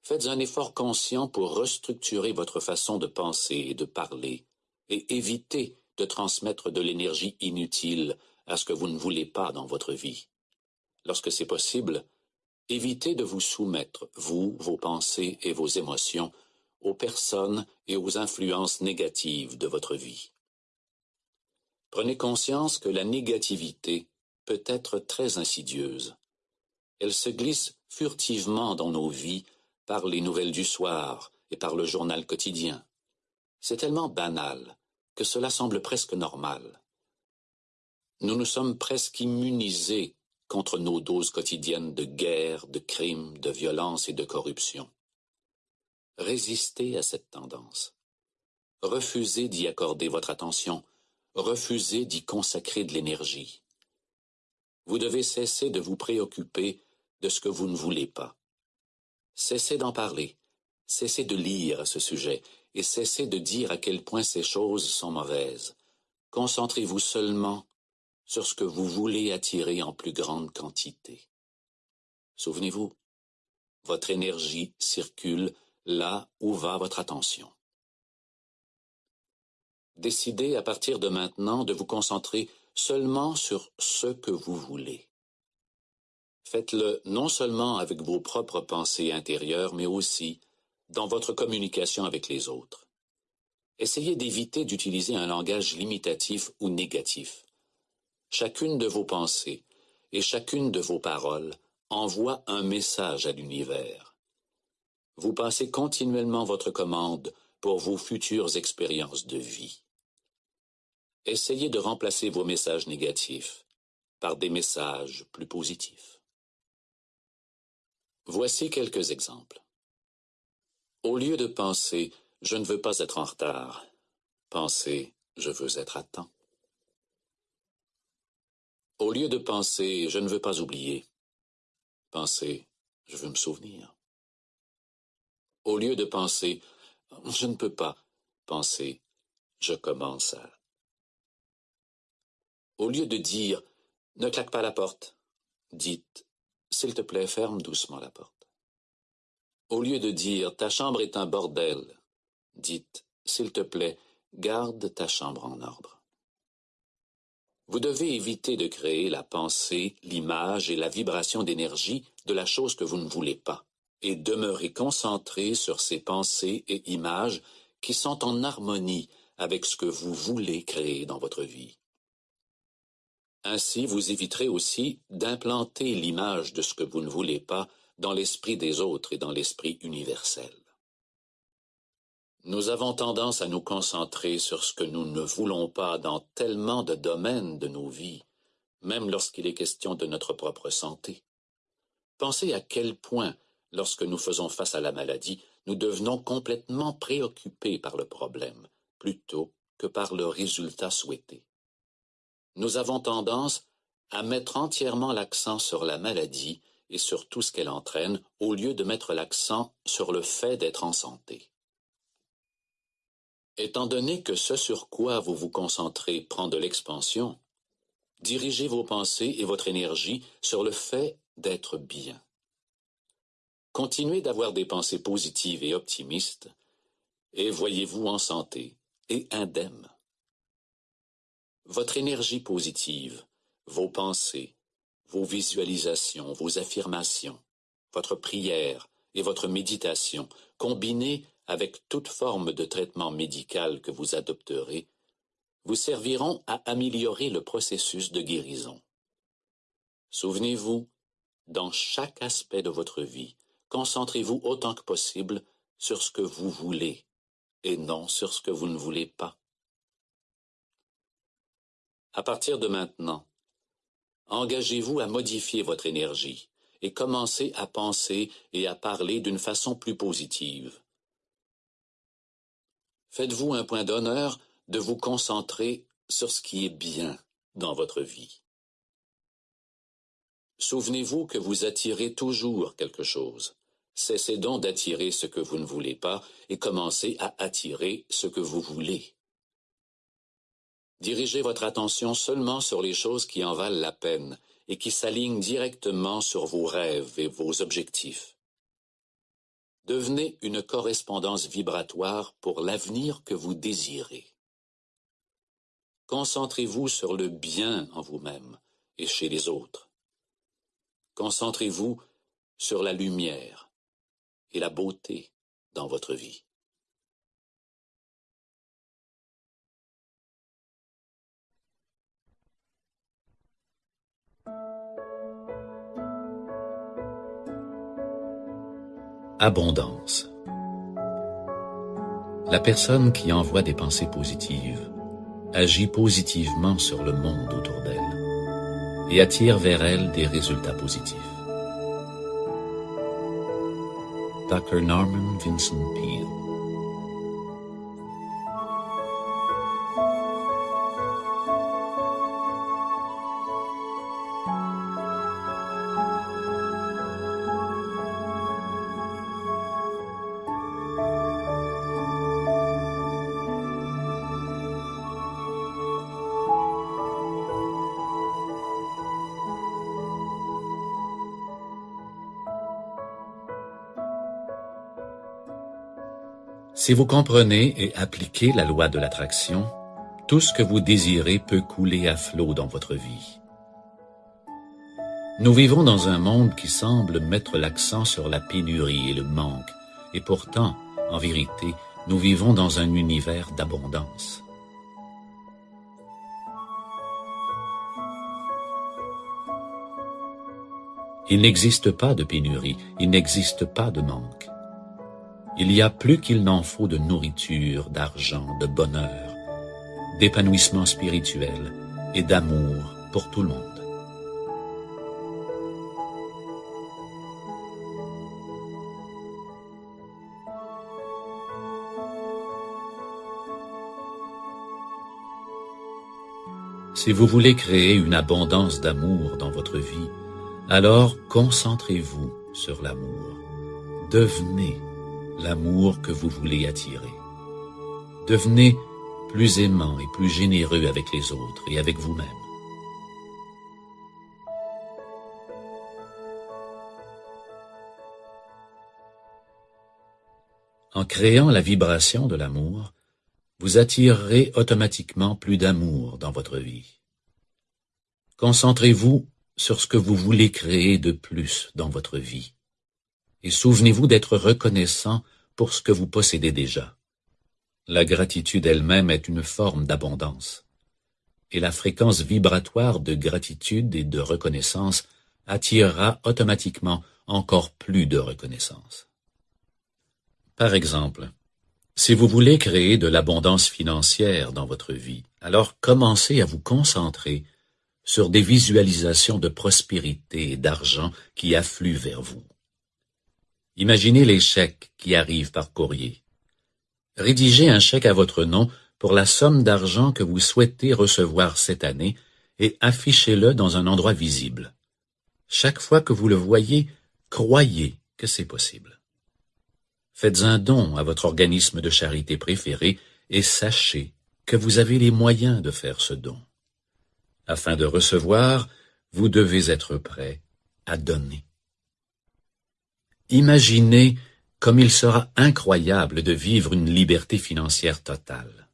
Faites un effort conscient pour restructurer votre façon de penser et de parler et évitez de transmettre de l'énergie inutile à ce que vous ne voulez pas dans votre vie. Lorsque c'est possible, évitez de vous soumettre, vous, vos pensées et vos émotions, aux personnes et aux influences négatives de votre vie. Prenez conscience que la négativité peut être très insidieuse. Elle se glisse furtivement dans nos vies par les nouvelles du soir et par le journal quotidien. C'est tellement banal que cela semble presque normal. Nous nous sommes presque immunisés contre nos doses quotidiennes de guerre, de crimes, de violence et de corruption. Résistez à cette tendance. refusez d'y accorder votre attention, refusez d'y consacrer de l'énergie. Vous devez cesser de vous préoccuper de ce que vous ne voulez pas. Cessez d'en parler, cessez de lire à ce sujet, et cessez de dire à quel point ces choses sont mauvaises. Concentrez-vous seulement sur ce que vous voulez attirer en plus grande quantité. Souvenez-vous, votre énergie circule là où va votre attention. Décidez à partir de maintenant de vous concentrer seulement sur ce que vous voulez. Faites-le non seulement avec vos propres pensées intérieures, mais aussi dans votre communication avec les autres. Essayez d'éviter d'utiliser un langage limitatif ou négatif. Chacune de vos pensées et chacune de vos paroles envoie un message à l'univers. Vous passez continuellement votre commande pour vos futures expériences de vie. Essayez de remplacer vos messages négatifs par des messages plus positifs. Voici quelques exemples. Au lieu de penser je ne veux pas être en retard, pensez je veux être à temps. Au lieu de penser je ne veux pas oublier, pensez je veux me souvenir. Au lieu de penser je ne peux pas, pensez je commence à au lieu de dire Ne claque pas la porte, dites S'il te plaît, ferme doucement la porte. Au lieu de dire Ta chambre est un bordel, dites S'il te plaît, garde ta chambre en ordre. Vous devez éviter de créer la pensée, l'image et la vibration d'énergie de la chose que vous ne voulez pas, et demeurer concentré sur ces pensées et images qui sont en harmonie avec ce que vous voulez créer dans votre vie. Ainsi, vous éviterez aussi d'implanter l'image de ce que vous ne voulez pas dans l'esprit des autres et dans l'esprit universel. Nous avons tendance à nous concentrer sur ce que nous ne voulons pas dans tellement de domaines de nos vies, même lorsqu'il est question de notre propre santé. Pensez à quel point, lorsque nous faisons face à la maladie, nous devenons complètement préoccupés par le problème, plutôt que par le résultat souhaité nous avons tendance à mettre entièrement l'accent sur la maladie et sur tout ce qu'elle entraîne, au lieu de mettre l'accent sur le fait d'être en santé. Étant donné que ce sur quoi vous vous concentrez prend de l'expansion, dirigez vos pensées et votre énergie sur le fait d'être bien. Continuez d'avoir des pensées positives et optimistes, et voyez-vous en santé et indemne. Votre énergie positive, vos pensées, vos visualisations, vos affirmations, votre prière et votre méditation, combinées avec toute forme de traitement médical que vous adopterez, vous serviront à améliorer le processus de guérison. Souvenez-vous, dans chaque aspect de votre vie, concentrez-vous autant que possible sur ce que vous voulez et non sur ce que vous ne voulez pas à partir de maintenant, engagez-vous à modifier votre énergie et commencez à penser et à parler d'une façon plus positive. Faites-vous un point d'honneur de vous concentrer sur ce qui est bien dans votre vie. Souvenez-vous que vous attirez toujours quelque chose. Cessez donc d'attirer ce que vous ne voulez pas et commencez à attirer ce que vous voulez. Dirigez votre attention seulement sur les choses qui en valent la peine et qui s'alignent directement sur vos rêves et vos objectifs. Devenez une correspondance vibratoire pour l'avenir que vous désirez. Concentrez-vous sur le bien en vous-même et chez les autres. Concentrez-vous sur la lumière et la beauté dans votre vie. Abondance. La personne qui envoie des pensées positives agit positivement sur le monde autour d'elle et attire vers elle des résultats positifs. Dr. Norman Vincent Peale Si vous comprenez et appliquez la loi de l'attraction, tout ce que vous désirez peut couler à flot dans votre vie. Nous vivons dans un monde qui semble mettre l'accent sur la pénurie et le manque, et pourtant, en vérité, nous vivons dans un univers d'abondance. Il n'existe pas de pénurie, il n'existe pas de manque. Il y a plus qu'il n'en faut de nourriture, d'argent, de bonheur, d'épanouissement spirituel et d'amour pour tout le monde. Si vous voulez créer une abondance d'amour dans votre vie, alors concentrez-vous sur l'amour. Devenez l'amour que vous voulez attirer. Devenez plus aimant et plus généreux avec les autres et avec vous-même. En créant la vibration de l'amour, vous attirerez automatiquement plus d'amour dans votre vie. Concentrez-vous sur ce que vous voulez créer de plus dans votre vie. Et souvenez-vous d'être reconnaissant pour ce que vous possédez déjà. La gratitude elle-même est une forme d'abondance. Et la fréquence vibratoire de gratitude et de reconnaissance attirera automatiquement encore plus de reconnaissance. Par exemple, si vous voulez créer de l'abondance financière dans votre vie, alors commencez à vous concentrer sur des visualisations de prospérité et d'argent qui affluent vers vous. Imaginez les chèques qui arrivent par courrier. Rédigez un chèque à votre nom pour la somme d'argent que vous souhaitez recevoir cette année et affichez-le dans un endroit visible. Chaque fois que vous le voyez, croyez que c'est possible. Faites un don à votre organisme de charité préféré et sachez que vous avez les moyens de faire ce don. Afin de recevoir, vous devez être prêt à donner. Imaginez comme il sera incroyable de vivre une liberté financière totale.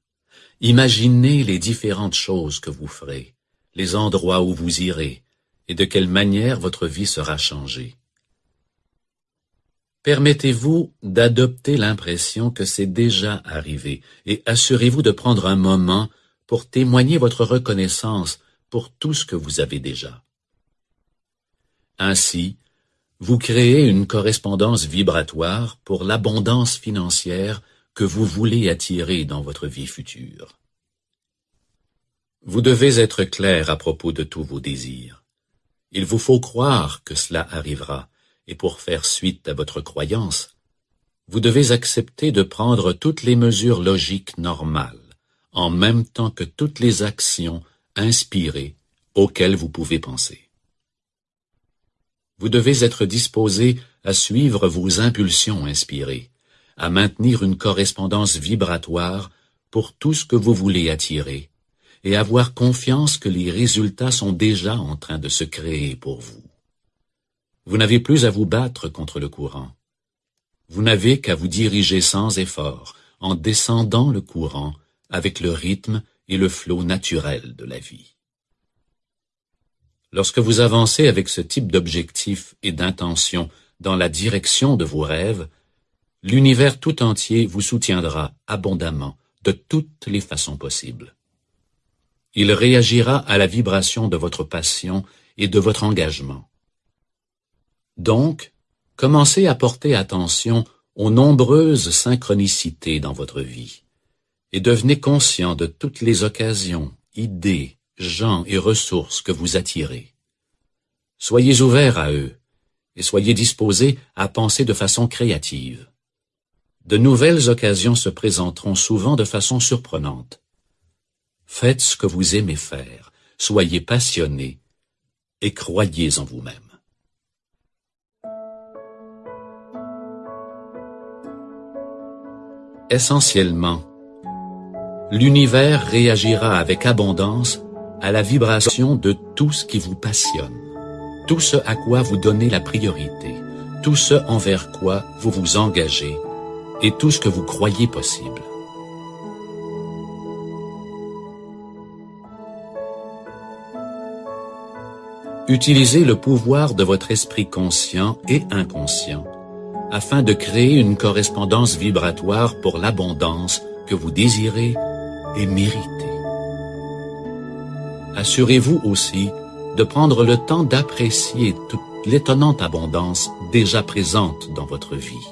Imaginez les différentes choses que vous ferez, les endroits où vous irez, et de quelle manière votre vie sera changée. Permettez-vous d'adopter l'impression que c'est déjà arrivé et assurez-vous de prendre un moment pour témoigner votre reconnaissance pour tout ce que vous avez déjà. Ainsi, vous créez une correspondance vibratoire pour l'abondance financière que vous voulez attirer dans votre vie future. Vous devez être clair à propos de tous vos désirs. Il vous faut croire que cela arrivera, et pour faire suite à votre croyance, vous devez accepter de prendre toutes les mesures logiques normales, en même temps que toutes les actions inspiré auquel vous pouvez penser. Vous devez être disposé à suivre vos impulsions inspirées, à maintenir une correspondance vibratoire pour tout ce que vous voulez attirer, et avoir confiance que les résultats sont déjà en train de se créer pour vous. Vous n'avez plus à vous battre contre le courant. Vous n'avez qu'à vous diriger sans effort, en descendant le courant avec le rythme et le flot naturel de la vie. Lorsque vous avancez avec ce type d'objectif et d'intention dans la direction de vos rêves, l'univers tout entier vous soutiendra abondamment de toutes les façons possibles. Il réagira à la vibration de votre passion et de votre engagement. Donc, commencez à porter attention aux nombreuses synchronicités dans votre vie et devenez conscient de toutes les occasions, idées, gens et ressources que vous attirez. Soyez ouverts à eux et soyez disposés à penser de façon créative. De nouvelles occasions se présenteront souvent de façon surprenante. Faites ce que vous aimez faire, soyez passionnés et croyez en vous-même. Essentiellement, l'univers réagira avec abondance à la vibration de tout ce qui vous passionne, tout ce à quoi vous donnez la priorité, tout ce envers quoi vous vous engagez et tout ce que vous croyez possible. Utilisez le pouvoir de votre esprit conscient et inconscient afin de créer une correspondance vibratoire pour l'abondance que vous désirez et méritez. Assurez-vous aussi de prendre le temps d'apprécier toute l'étonnante abondance déjà présente dans votre vie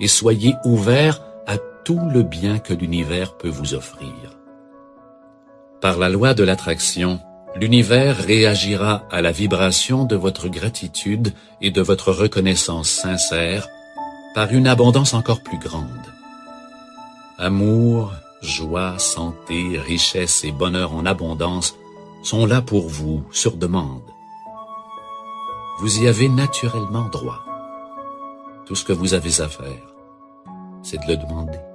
et soyez ouvert à tout le bien que l'univers peut vous offrir. Par la loi de l'attraction, l'univers réagira à la vibration de votre gratitude et de votre reconnaissance sincère par une abondance encore plus grande. Amour, joie, santé, richesse et bonheur en abondance sont là pour vous sur demande. Vous y avez naturellement droit. Tout ce que vous avez à faire, c'est de le demander.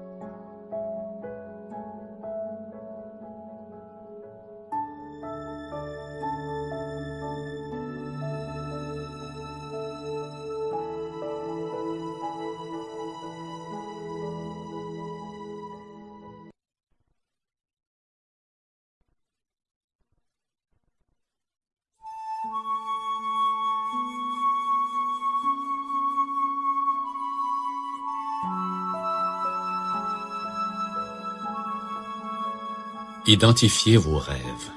Identifiez vos rêves.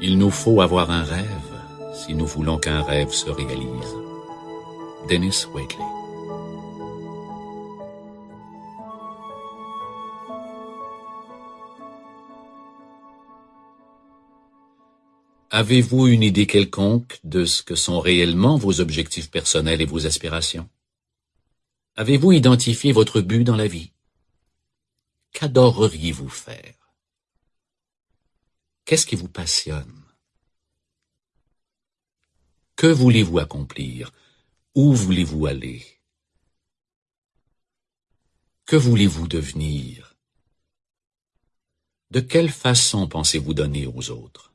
Il nous faut avoir un rêve si nous voulons qu'un rêve se réalise. Dennis Waitley Avez-vous une idée quelconque de ce que sont réellement vos objectifs personnels et vos aspirations? Avez-vous identifié votre but dans la vie? Qu'adoreriez-vous faire? Qu'est-ce qui vous passionne? Que voulez-vous accomplir? Où voulez-vous aller? Que voulez-vous devenir? De quelle façon pensez-vous donner aux autres?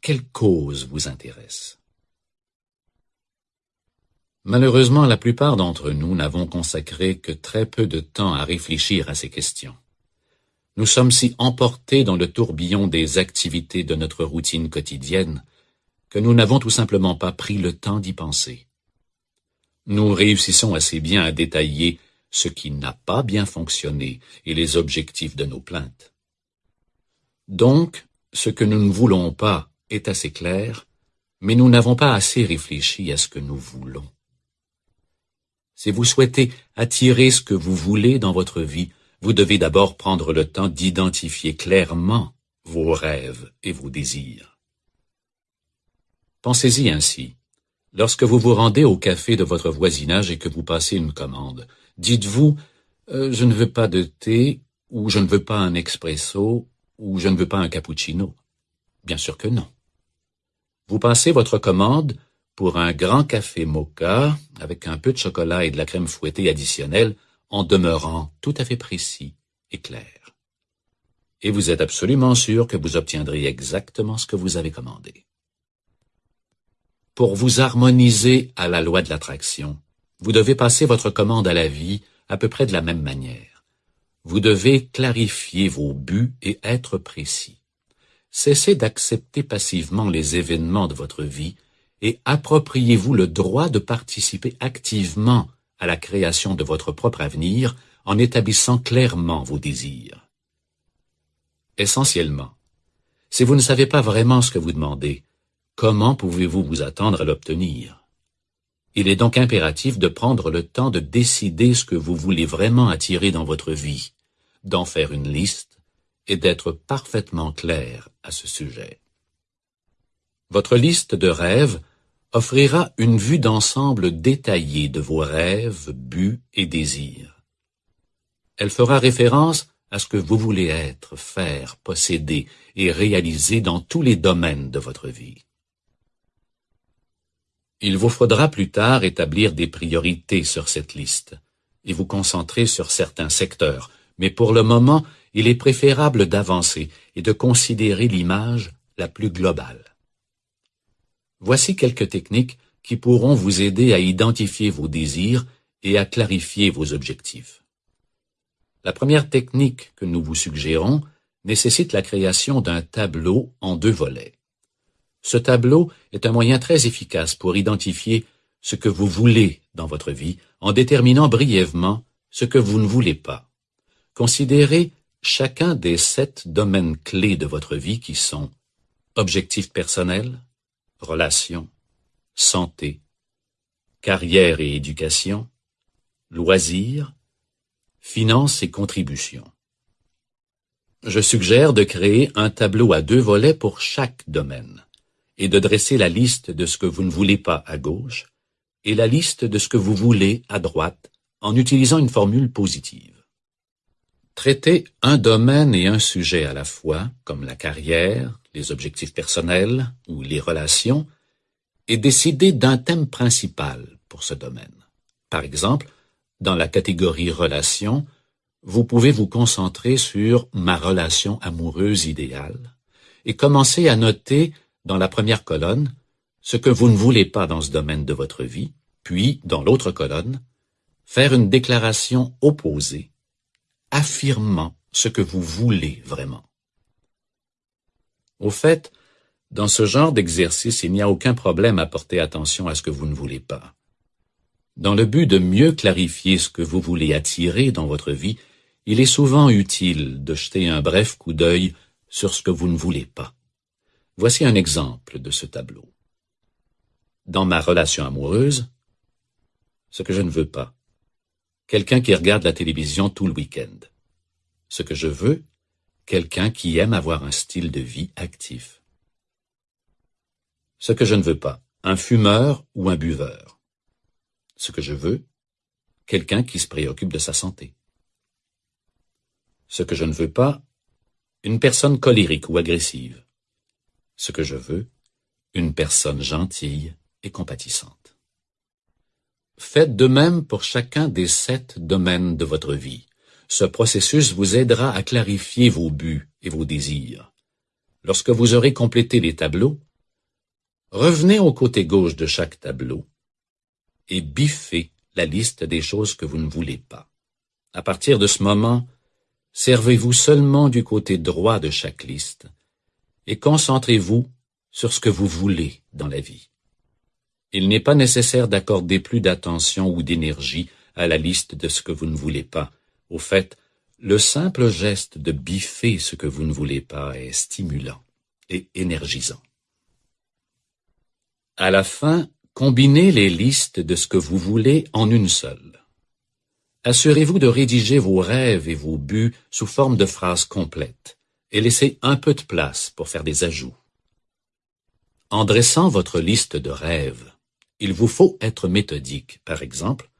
Quelle cause vous intéresse? Malheureusement, la plupart d'entre nous n'avons consacré que très peu de temps à réfléchir à ces questions. Nous sommes si emportés dans le tourbillon des activités de notre routine quotidienne que nous n'avons tout simplement pas pris le temps d'y penser. Nous réussissons assez bien à détailler ce qui n'a pas bien fonctionné et les objectifs de nos plaintes. Donc, ce que nous ne voulons pas est assez clair, mais nous n'avons pas assez réfléchi à ce que nous voulons. Si vous souhaitez attirer ce que vous voulez dans votre vie, vous devez d'abord prendre le temps d'identifier clairement vos rêves et vos désirs. Pensez-y ainsi. Lorsque vous vous rendez au café de votre voisinage et que vous passez une commande, dites-vous euh, Je ne veux pas de thé, ou je ne veux pas un expresso, ou je ne veux pas un cappuccino. Bien sûr que non. Vous passez votre commande pour un grand café mocha avec un peu de chocolat et de la crème fouettée additionnelle en demeurant tout à fait précis et clair. Et vous êtes absolument sûr que vous obtiendrez exactement ce que vous avez commandé. Pour vous harmoniser à la loi de l'attraction, vous devez passer votre commande à la vie à peu près de la même manière. Vous devez clarifier vos buts et être précis. Cessez d'accepter passivement les événements de votre vie et appropriez-vous le droit de participer activement à la création de votre propre avenir en établissant clairement vos désirs. Essentiellement, si vous ne savez pas vraiment ce que vous demandez, comment pouvez-vous vous attendre à l'obtenir? Il est donc impératif de prendre le temps de décider ce que vous voulez vraiment attirer dans votre vie, d'en faire une liste et d'être parfaitement clair à ce sujet. Votre liste de rêves offrira une vue d'ensemble détaillée de vos rêves, buts et désirs. Elle fera référence à ce que vous voulez être, faire, posséder et réaliser dans tous les domaines de votre vie. Il vous faudra plus tard établir des priorités sur cette liste et vous concentrer sur certains secteurs, mais pour le moment, il est préférable d'avancer et de considérer l'image la plus globale. Voici quelques techniques qui pourront vous aider à identifier vos désirs et à clarifier vos objectifs. La première technique que nous vous suggérons nécessite la création d'un tableau en deux volets. Ce tableau est un moyen très efficace pour identifier ce que vous voulez dans votre vie en déterminant brièvement ce que vous ne voulez pas. Considérez chacun des sept domaines clés de votre vie qui sont objectifs personnels, relations, santé, carrière et éducation, loisirs, finances et contributions. Je suggère de créer un tableau à deux volets pour chaque domaine et de dresser la liste de ce que vous ne voulez pas à gauche et la liste de ce que vous voulez à droite en utilisant une formule positive. Traiter un domaine et un sujet à la fois, comme la carrière, les objectifs personnels ou les relations, et décider d'un thème principal pour ce domaine. Par exemple, dans la catégorie relations, vous pouvez vous concentrer sur ma relation amoureuse idéale et commencer à noter dans la première colonne ce que vous ne voulez pas dans ce domaine de votre vie, puis, dans l'autre colonne, faire une déclaration opposée affirmant ce que vous voulez vraiment. Au fait, dans ce genre d'exercice, il n'y a aucun problème à porter attention à ce que vous ne voulez pas. Dans le but de mieux clarifier ce que vous voulez attirer dans votre vie, il est souvent utile de jeter un bref coup d'œil sur ce que vous ne voulez pas. Voici un exemple de ce tableau. Dans ma relation amoureuse, ce que je ne veux pas, quelqu'un qui regarde la télévision tout le week-end. Ce que je veux, quelqu'un qui aime avoir un style de vie actif. Ce que je ne veux pas, un fumeur ou un buveur. Ce que je veux, quelqu'un qui se préoccupe de sa santé. Ce que je ne veux pas, une personne colérique ou agressive. Ce que je veux, une personne gentille et compatissante. Faites de même pour chacun des sept domaines de votre vie. Ce processus vous aidera à clarifier vos buts et vos désirs. Lorsque vous aurez complété les tableaux, revenez au côté gauche de chaque tableau et biffez la liste des choses que vous ne voulez pas. À partir de ce moment, servez-vous seulement du côté droit de chaque liste et concentrez-vous sur ce que vous voulez dans la vie il n'est pas nécessaire d'accorder plus d'attention ou d'énergie à la liste de ce que vous ne voulez pas. Au fait, le simple geste de biffer ce que vous ne voulez pas est stimulant et énergisant. À la fin, combinez les listes de ce que vous voulez en une seule. Assurez-vous de rédiger vos rêves et vos buts sous forme de phrases complètes et laissez un peu de place pour faire des ajouts. En dressant votre liste de rêves, il vous faut être méthodique. Par exemple,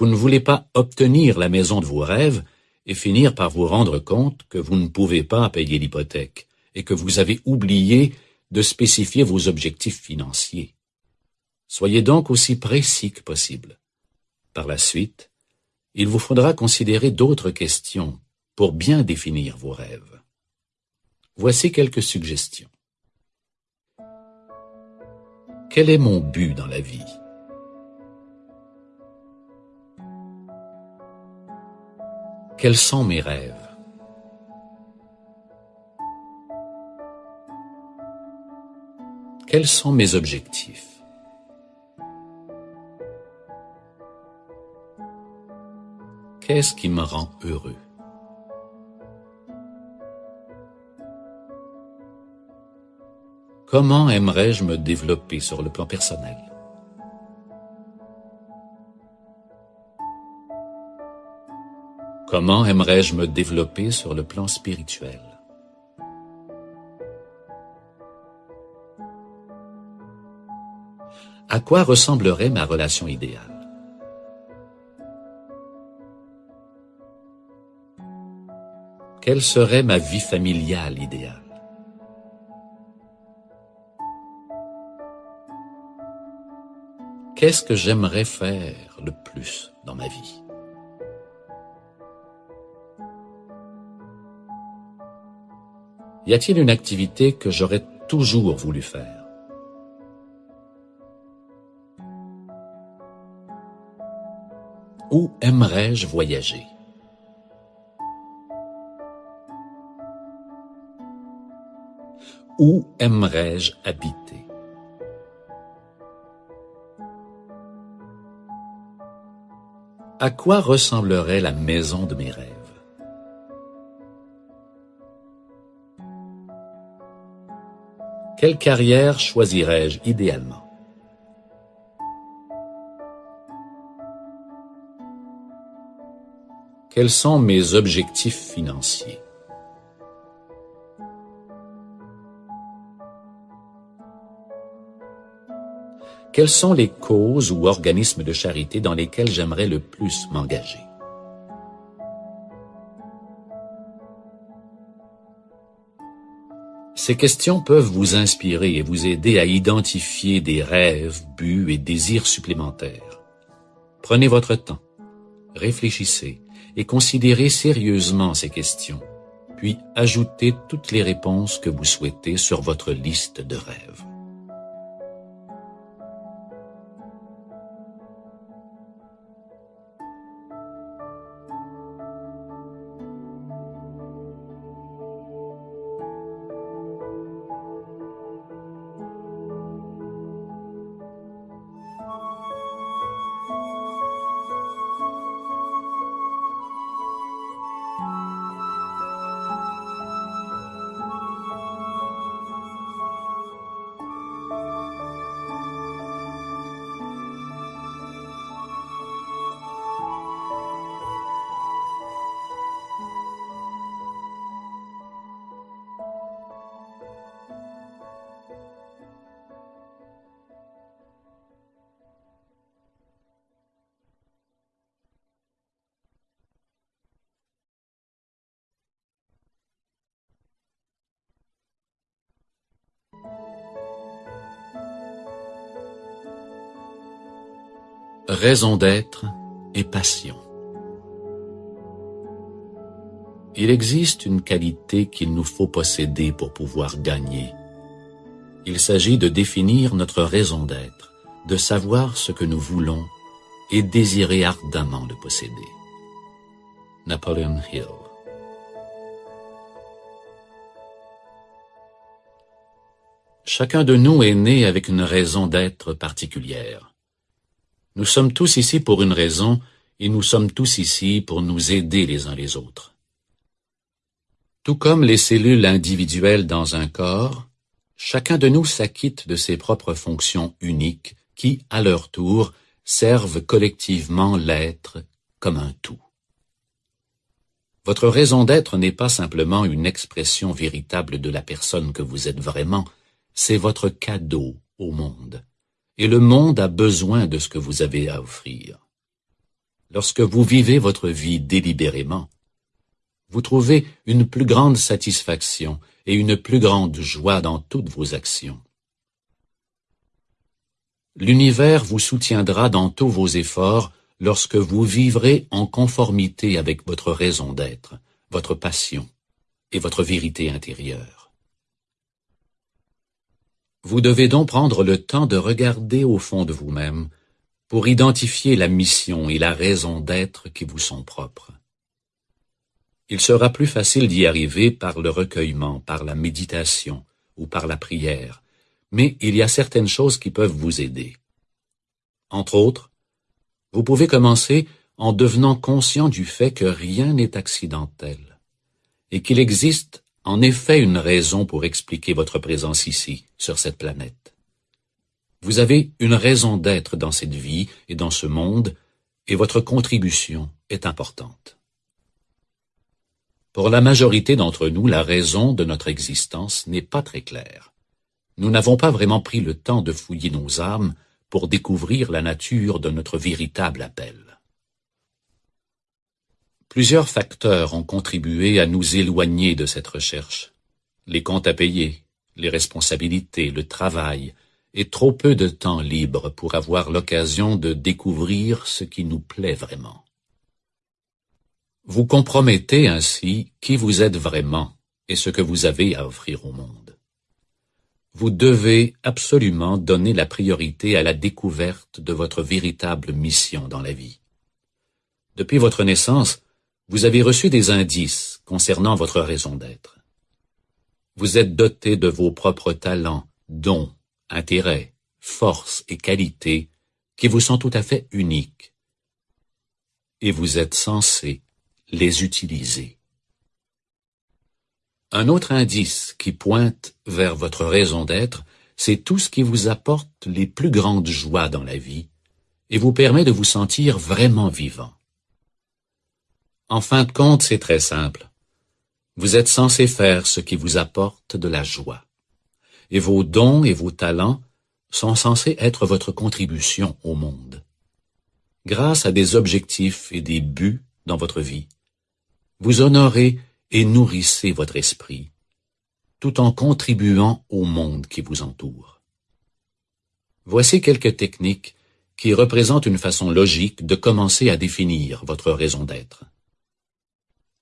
vous ne voulez pas obtenir la maison de vos rêves et finir par vous rendre compte que vous ne pouvez pas payer l'hypothèque et que vous avez oublié de spécifier vos objectifs financiers. Soyez donc aussi précis que possible. Par la suite, il vous faudra considérer d'autres questions pour bien définir vos rêves. Voici quelques suggestions. Quel est mon but dans la vie? Quels sont mes rêves? Quels sont mes objectifs? Qu'est-ce qui me rend heureux? Comment aimerais-je me développer sur le plan personnel? Comment aimerais-je me développer sur le plan spirituel? À quoi ressemblerait ma relation idéale? Quelle serait ma vie familiale idéale? Qu'est-ce que j'aimerais faire le plus dans ma vie? Y a-t-il une activité que j'aurais toujours voulu faire? Où aimerais-je voyager? Où aimerais-je habiter? À quoi ressemblerait la maison de mes rêves? Quelle carrière choisirais-je idéalement? Quels sont mes objectifs financiers? Quelles sont les causes ou organismes de charité dans lesquels j'aimerais le plus m'engager? Ces questions peuvent vous inspirer et vous aider à identifier des rêves, buts et désirs supplémentaires. Prenez votre temps, réfléchissez et considérez sérieusement ces questions, puis ajoutez toutes les réponses que vous souhaitez sur votre liste de rêves. Raison d'être et passion. Il existe une qualité qu'il nous faut posséder pour pouvoir gagner. Il s'agit de définir notre raison d'être, de savoir ce que nous voulons et désirer ardemment le posséder. Napoleon Hill Chacun de nous est né avec une raison d'être particulière. Nous sommes tous ici pour une raison, et nous sommes tous ici pour nous aider les uns les autres. Tout comme les cellules individuelles dans un corps, chacun de nous s'acquitte de ses propres fonctions uniques qui, à leur tour, servent collectivement l'être comme un tout. Votre raison d'être n'est pas simplement une expression véritable de la personne que vous êtes vraiment, c'est votre cadeau au monde et le monde a besoin de ce que vous avez à offrir. Lorsque vous vivez votre vie délibérément, vous trouvez une plus grande satisfaction et une plus grande joie dans toutes vos actions. L'univers vous soutiendra dans tous vos efforts lorsque vous vivrez en conformité avec votre raison d'être, votre passion et votre vérité intérieure. Vous devez donc prendre le temps de regarder au fond de vous-même pour identifier la mission et la raison d'être qui vous sont propres. Il sera plus facile d'y arriver par le recueillement, par la méditation ou par la prière, mais il y a certaines choses qui peuvent vous aider. Entre autres, vous pouvez commencer en devenant conscient du fait que rien n'est accidentel et qu'il existe en effet une raison pour expliquer votre présence ici, sur cette planète. Vous avez une raison d'être dans cette vie et dans ce monde, et votre contribution est importante. Pour la majorité d'entre nous, la raison de notre existence n'est pas très claire. Nous n'avons pas vraiment pris le temps de fouiller nos âmes pour découvrir la nature de notre véritable appel. Plusieurs facteurs ont contribué à nous éloigner de cette recherche. Les comptes à payer, les responsabilités, le travail, et trop peu de temps libre pour avoir l'occasion de découvrir ce qui nous plaît vraiment. Vous compromettez ainsi qui vous êtes vraiment et ce que vous avez à offrir au monde. Vous devez absolument donner la priorité à la découverte de votre véritable mission dans la vie. Depuis votre naissance, vous avez reçu des indices concernant votre raison d'être. Vous êtes doté de vos propres talents, dons, intérêts, forces et qualités qui vous sont tout à fait uniques. Et vous êtes censé les utiliser. Un autre indice qui pointe vers votre raison d'être, c'est tout ce qui vous apporte les plus grandes joies dans la vie et vous permet de vous sentir vraiment vivant. En fin de compte, c'est très simple. Vous êtes censé faire ce qui vous apporte de la joie. Et vos dons et vos talents sont censés être votre contribution au monde. Grâce à des objectifs et des buts dans votre vie, vous honorez et nourrissez votre esprit, tout en contribuant au monde qui vous entoure. Voici quelques techniques qui représentent une façon logique de commencer à définir votre raison d'être.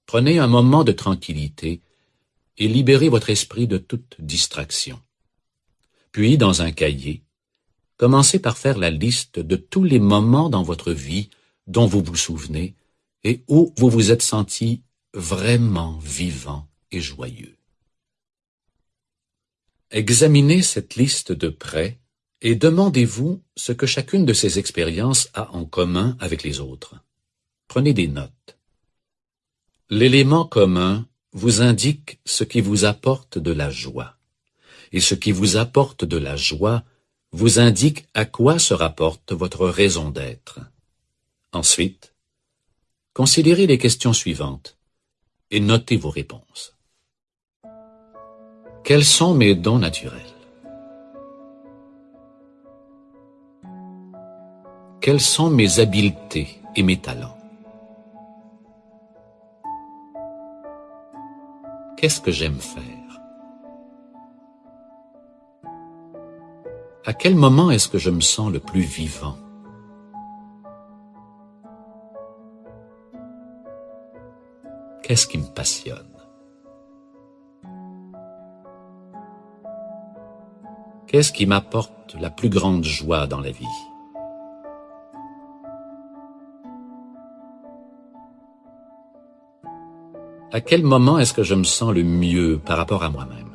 Prenez un moment de tranquillité et libérez votre esprit de toute distraction. Puis, dans un cahier, commencez par faire la liste de tous les moments dans votre vie dont vous vous souvenez et où vous vous êtes senti vraiment vivant et joyeux. Examinez cette liste de près et demandez-vous ce que chacune de ces expériences a en commun avec les autres. Prenez des notes. L'élément commun vous indique ce qui vous apporte de la joie, et ce qui vous apporte de la joie vous indique à quoi se rapporte votre raison d'être. Ensuite, considérez les questions suivantes et notez vos réponses. Quels sont mes dons naturels? Quelles sont mes habiletés et mes talents? Qu'est-ce que j'aime faire? À quel moment est-ce que je me sens le plus vivant? Qu'est-ce qui me passionne? Qu'est-ce qui m'apporte la plus grande joie dans la vie? À quel moment est-ce que je me sens le mieux par rapport à moi-même?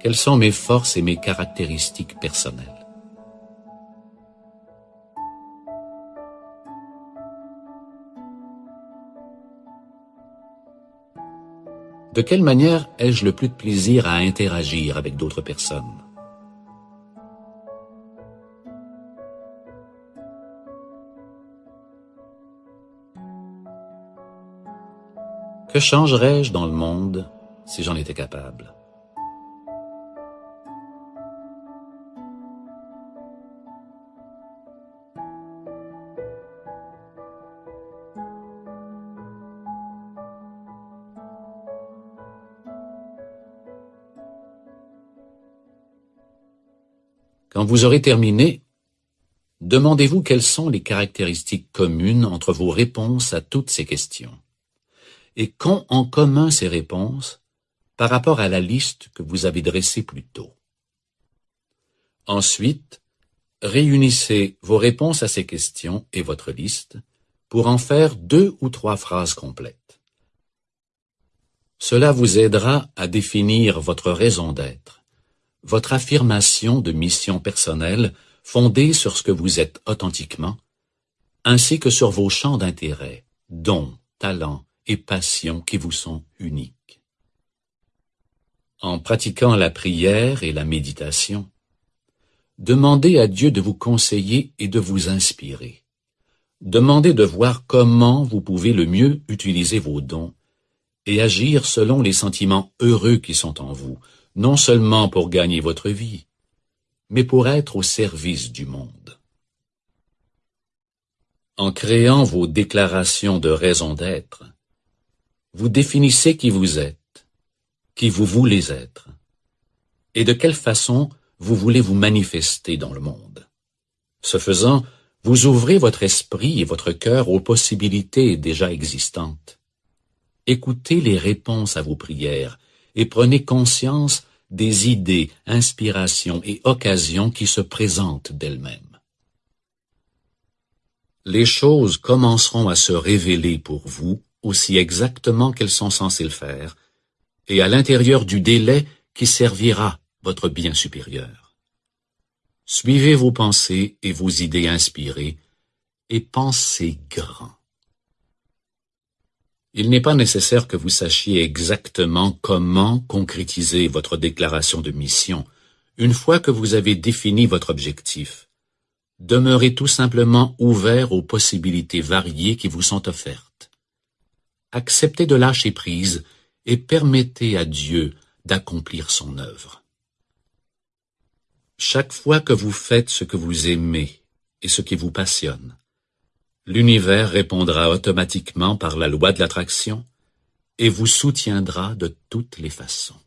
Quelles sont mes forces et mes caractéristiques personnelles? De quelle manière ai-je le plus de plaisir à interagir avec d'autres personnes? Que changerais-je dans le monde si j'en étais capable? Quand vous aurez terminé, demandez-vous quelles sont les caractéristiques communes entre vos réponses à toutes ces questions et qu'ont en commun ces réponses par rapport à la liste que vous avez dressée plus tôt? Ensuite, réunissez vos réponses à ces questions et votre liste pour en faire deux ou trois phrases complètes. Cela vous aidera à définir votre raison d'être, votre affirmation de mission personnelle fondée sur ce que vous êtes authentiquement, ainsi que sur vos champs d'intérêt, dons, talents, et passions qui vous sont uniques. En pratiquant la prière et la méditation, demandez à Dieu de vous conseiller et de vous inspirer. Demandez de voir comment vous pouvez le mieux utiliser vos dons et agir selon les sentiments heureux qui sont en vous, non seulement pour gagner votre vie, mais pour être au service du monde. En créant vos déclarations de raison d'être, vous définissez qui vous êtes, qui vous voulez être, et de quelle façon vous voulez vous manifester dans le monde. Ce faisant, vous ouvrez votre esprit et votre cœur aux possibilités déjà existantes. Écoutez les réponses à vos prières et prenez conscience des idées, inspirations et occasions qui se présentent d'elles-mêmes. Les choses commenceront à se révéler pour vous aussi exactement qu'elles sont censées le faire, et à l'intérieur du délai qui servira votre bien supérieur. Suivez vos pensées et vos idées inspirées, et pensez grand. Il n'est pas nécessaire que vous sachiez exactement comment concrétiser votre déclaration de mission une fois que vous avez défini votre objectif. Demeurez tout simplement ouvert aux possibilités variées qui vous sont offertes. Acceptez de lâcher prise et permettez à Dieu d'accomplir son œuvre. Chaque fois que vous faites ce que vous aimez et ce qui vous passionne, l'univers répondra automatiquement par la loi de l'attraction et vous soutiendra de toutes les façons.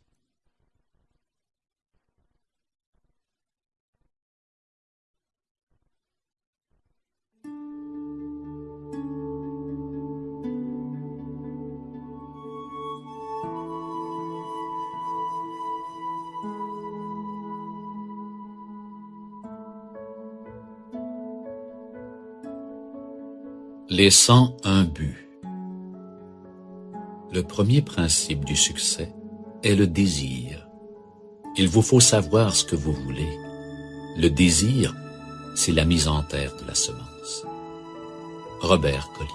Les 101 buts Le premier principe du succès est le désir. Il vous faut savoir ce que vous voulez. Le désir, c'est la mise en terre de la semence. Robert Collier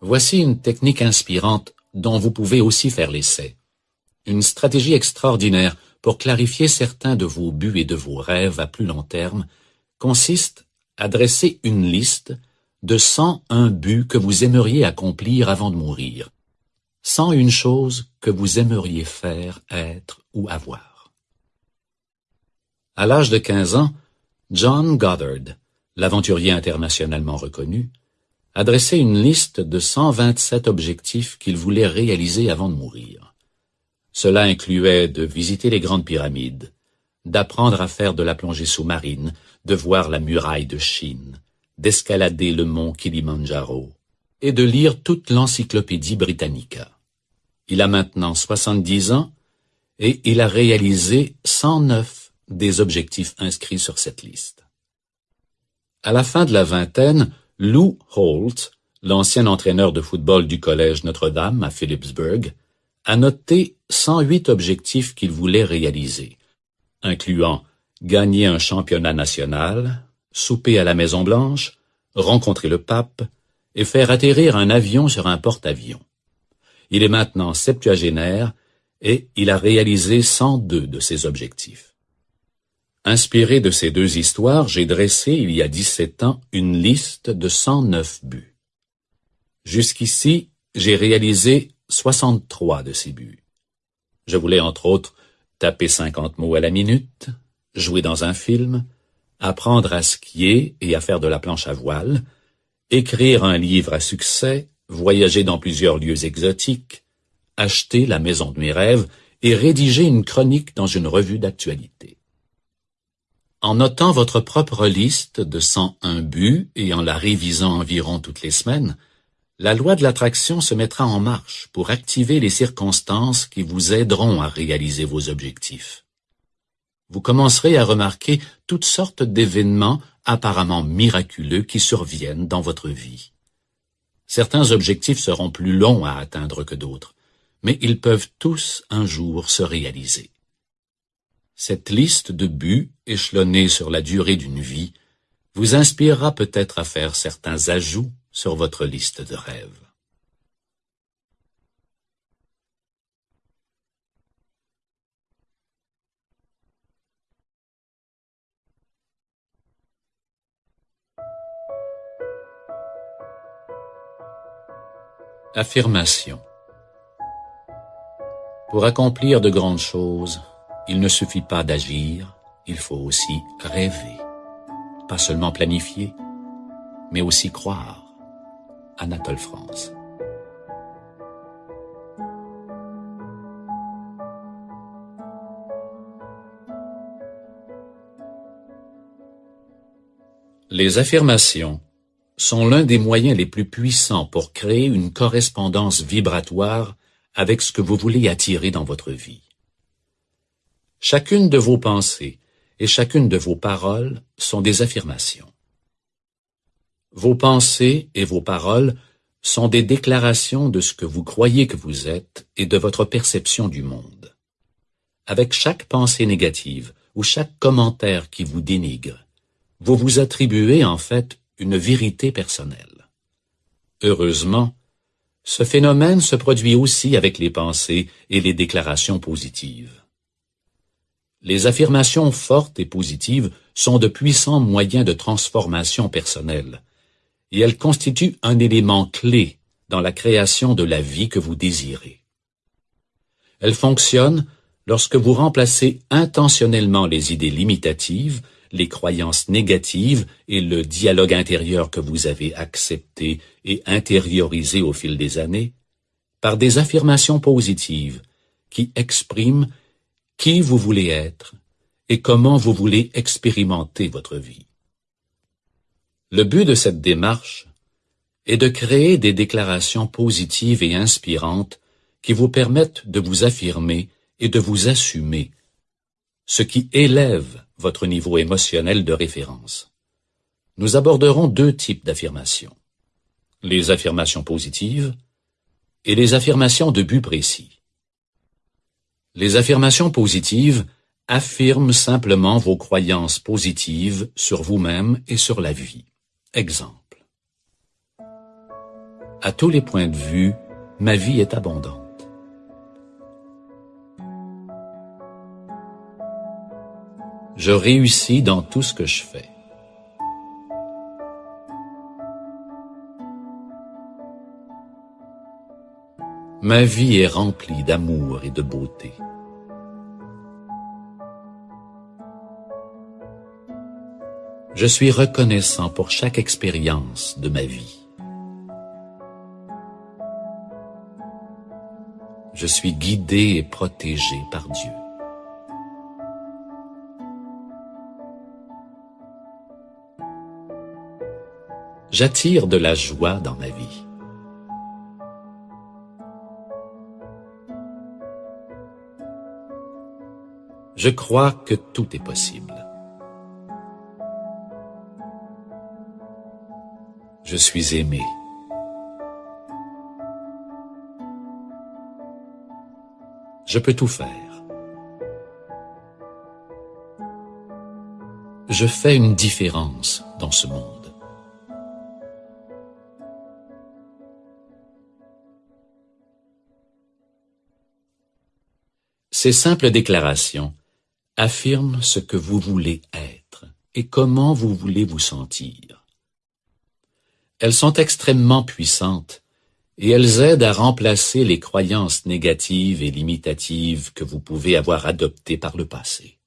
Voici une technique inspirante dont vous pouvez aussi faire l'essai. Une stratégie extraordinaire pour clarifier certains de vos buts et de vos rêves à plus long terme consiste à dresser une liste de 101 buts que vous aimeriez accomplir avant de mourir, une chose que vous aimeriez faire, être ou avoir. À l'âge de 15 ans, John Goddard, l'aventurier internationalement reconnu, a dressé une liste de 127 objectifs qu'il voulait réaliser avant de mourir. Cela incluait de visiter les grandes pyramides, d'apprendre à faire de la plongée sous-marine, de voir la muraille de Chine, d'escalader le mont Kilimandjaro et de lire toute l'encyclopédie Britannica. Il a maintenant 70 ans et il a réalisé 109 des objectifs inscrits sur cette liste. À la fin de la vingtaine, Lou Holt, l'ancien entraîneur de football du collège Notre-Dame à Phillipsburg, a noté 108 objectifs qu'il voulait réaliser, incluant gagner un championnat national, souper à la Maison-Blanche, rencontrer le pape et faire atterrir un avion sur un porte-avions. Il est maintenant septuagénaire et il a réalisé 102 de ses objectifs. Inspiré de ces deux histoires, j'ai dressé il y a 17 ans une liste de 109 buts. Jusqu'ici, j'ai réalisé 63 de ces buts. Je voulais entre autres taper 50 mots à la minute, jouer dans un film, apprendre à skier et à faire de la planche à voile, écrire un livre à succès, voyager dans plusieurs lieux exotiques, acheter la maison de mes rêves et rédiger une chronique dans une revue d'actualité. En notant votre propre liste de 101 buts et en la révisant environ toutes les semaines, la loi de l'attraction se mettra en marche pour activer les circonstances qui vous aideront à réaliser vos objectifs. Vous commencerez à remarquer toutes sortes d'événements apparemment miraculeux qui surviennent dans votre vie. Certains objectifs seront plus longs à atteindre que d'autres, mais ils peuvent tous un jour se réaliser. Cette liste de buts échelonnés sur la durée d'une vie vous inspirera peut-être à faire certains ajouts sur votre liste de rêves. Affirmation Pour accomplir de grandes choses, il ne suffit pas d'agir, il faut aussi rêver. Pas seulement planifier, mais aussi croire. Anatole France. Les affirmations sont l'un des moyens les plus puissants pour créer une correspondance vibratoire avec ce que vous voulez attirer dans votre vie. Chacune de vos pensées et chacune de vos paroles sont des affirmations. Vos pensées et vos paroles sont des déclarations de ce que vous croyez que vous êtes et de votre perception du monde. Avec chaque pensée négative ou chaque commentaire qui vous dénigre, vous vous attribuez en fait une vérité personnelle. Heureusement, ce phénomène se produit aussi avec les pensées et les déclarations positives. Les affirmations fortes et positives sont de puissants moyens de transformation personnelle, et elles constituent un élément clé dans la création de la vie que vous désirez. Elles fonctionnent lorsque vous remplacez intentionnellement les idées limitatives les croyances négatives et le dialogue intérieur que vous avez accepté et intériorisé au fil des années, par des affirmations positives qui expriment qui vous voulez être et comment vous voulez expérimenter votre vie. Le but de cette démarche est de créer des déclarations positives et inspirantes qui vous permettent de vous affirmer et de vous assumer, ce qui élève votre niveau émotionnel de référence. Nous aborderons deux types d'affirmations. Les affirmations positives et les affirmations de but précis. Les affirmations positives affirment simplement vos croyances positives sur vous-même et sur la vie. Exemple. À tous les points de vue, ma vie est abondante. je réussis dans tout ce que je fais. Ma vie est remplie d'amour et de beauté. Je suis reconnaissant pour chaque expérience de ma vie. Je suis guidé et protégé par Dieu. j'attire de la joie dans ma vie. Je crois que tout est possible. Je suis aimé. Je peux tout faire. Je fais une différence dans ce monde. Ces simples déclarations affirment ce que vous voulez être et comment vous voulez vous sentir. Elles sont extrêmement puissantes et elles aident à remplacer les croyances négatives et limitatives que vous pouvez avoir adoptées par le passé.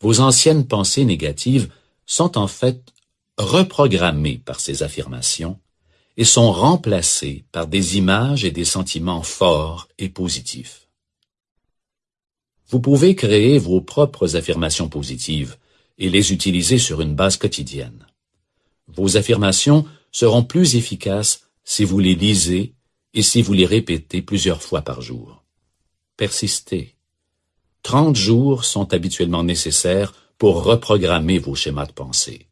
Vos anciennes pensées négatives sont en fait reprogrammées par ces affirmations et sont remplacées par des images et des sentiments forts et positifs. Vous pouvez créer vos propres affirmations positives et les utiliser sur une base quotidienne. Vos affirmations seront plus efficaces si vous les lisez et si vous les répétez plusieurs fois par jour. Persistez. Trente jours sont habituellement nécessaires pour reprogrammer vos schémas de pensée.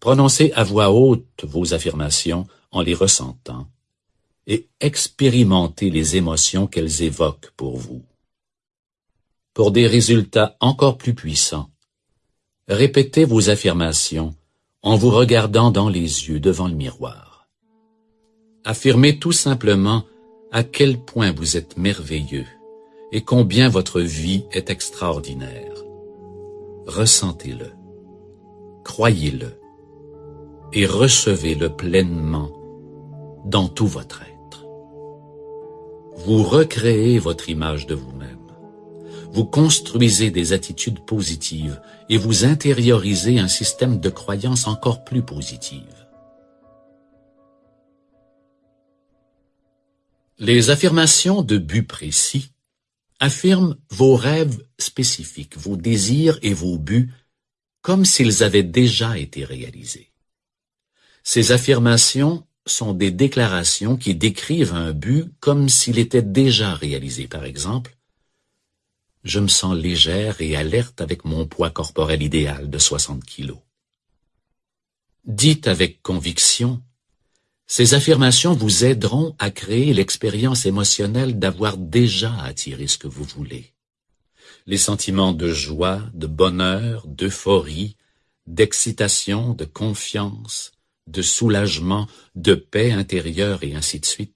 Prononcez à voix haute vos affirmations en les ressentant et expérimentez les émotions qu'elles évoquent pour vous pour des résultats encore plus puissants. Répétez vos affirmations en vous regardant dans les yeux devant le miroir. Affirmez tout simplement à quel point vous êtes merveilleux et combien votre vie est extraordinaire. Ressentez-le, croyez-le et recevez-le pleinement dans tout votre être. Vous recréez votre image de vous-même vous construisez des attitudes positives et vous intériorisez un système de croyances encore plus positives. Les affirmations de but précis affirment vos rêves spécifiques, vos désirs et vos buts comme s'ils avaient déjà été réalisés. Ces affirmations sont des déclarations qui décrivent un but comme s'il était déjà réalisé. Par exemple, je me sens légère et alerte avec mon poids corporel idéal de 60 kilos. Dites avec conviction, ces affirmations vous aideront à créer l'expérience émotionnelle d'avoir déjà attiré ce que vous voulez. Les sentiments de joie, de bonheur, d'euphorie, d'excitation, de confiance, de soulagement, de paix intérieure et ainsi de suite,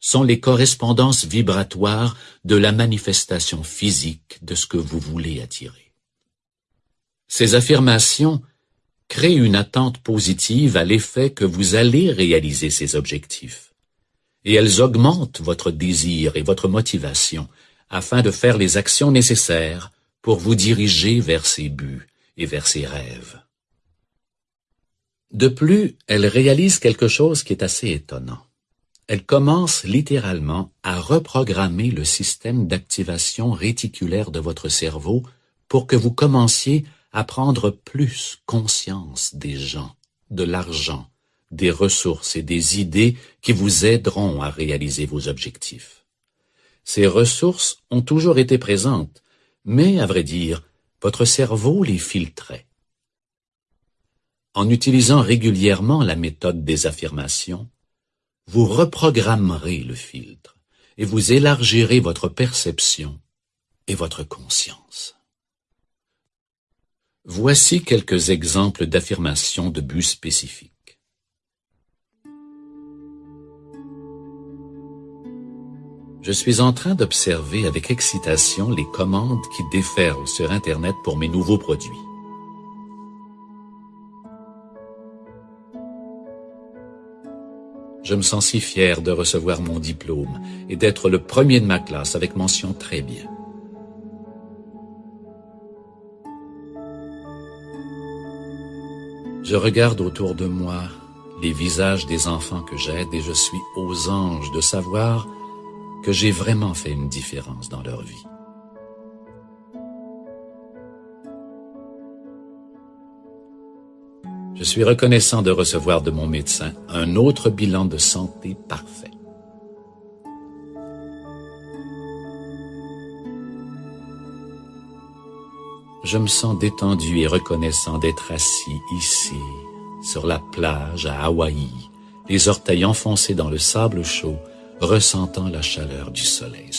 sont les correspondances vibratoires de la manifestation physique de ce que vous voulez attirer. Ces affirmations créent une attente positive à l'effet que vous allez réaliser ces objectifs, et elles augmentent votre désir et votre motivation afin de faire les actions nécessaires pour vous diriger vers ces buts et vers ces rêves. De plus, elle réalise quelque chose qui est assez étonnant. Elle commence littéralement à reprogrammer le système d'activation réticulaire de votre cerveau pour que vous commenciez à prendre plus conscience des gens, de l'argent, des ressources et des idées qui vous aideront à réaliser vos objectifs. Ces ressources ont toujours été présentes, mais, à vrai dire, votre cerveau les filtrait. En utilisant régulièrement la méthode des affirmations, vous reprogrammerez le filtre et vous élargirez votre perception et votre conscience. Voici quelques exemples d'affirmations de buts spécifiques. Je suis en train d'observer avec excitation les commandes qui déferlent sur Internet pour mes nouveaux produits. Je me sens si fier de recevoir mon diplôme et d'être le premier de ma classe avec mention très bien. Je regarde autour de moi les visages des enfants que j'aide et je suis aux anges de savoir que j'ai vraiment fait une différence dans leur vie. Je suis reconnaissant de recevoir de mon médecin un autre bilan de santé parfait. Je me sens détendu et reconnaissant d'être assis ici, sur la plage à Hawaï, les orteils enfoncés dans le sable chaud, ressentant la chaleur du soleil.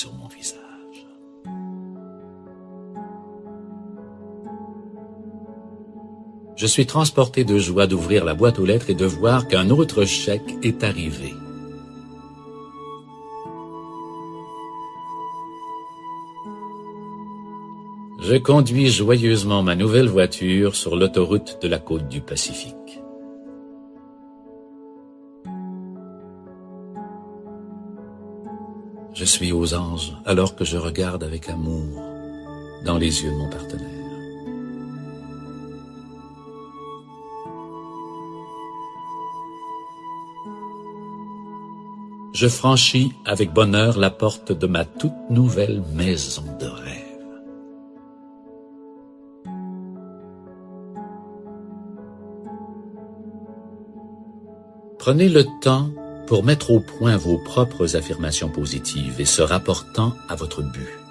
Je suis transporté de joie d'ouvrir la boîte aux lettres et de voir qu'un autre chèque est arrivé. Je conduis joyeusement ma nouvelle voiture sur l'autoroute de la côte du Pacifique. Je suis aux anges alors que je regarde avec amour dans les yeux de mon partenaire. Je franchis avec bonheur la porte de ma toute nouvelle maison de rêve. Prenez le temps pour mettre au point vos propres affirmations positives et se rapportant à votre but.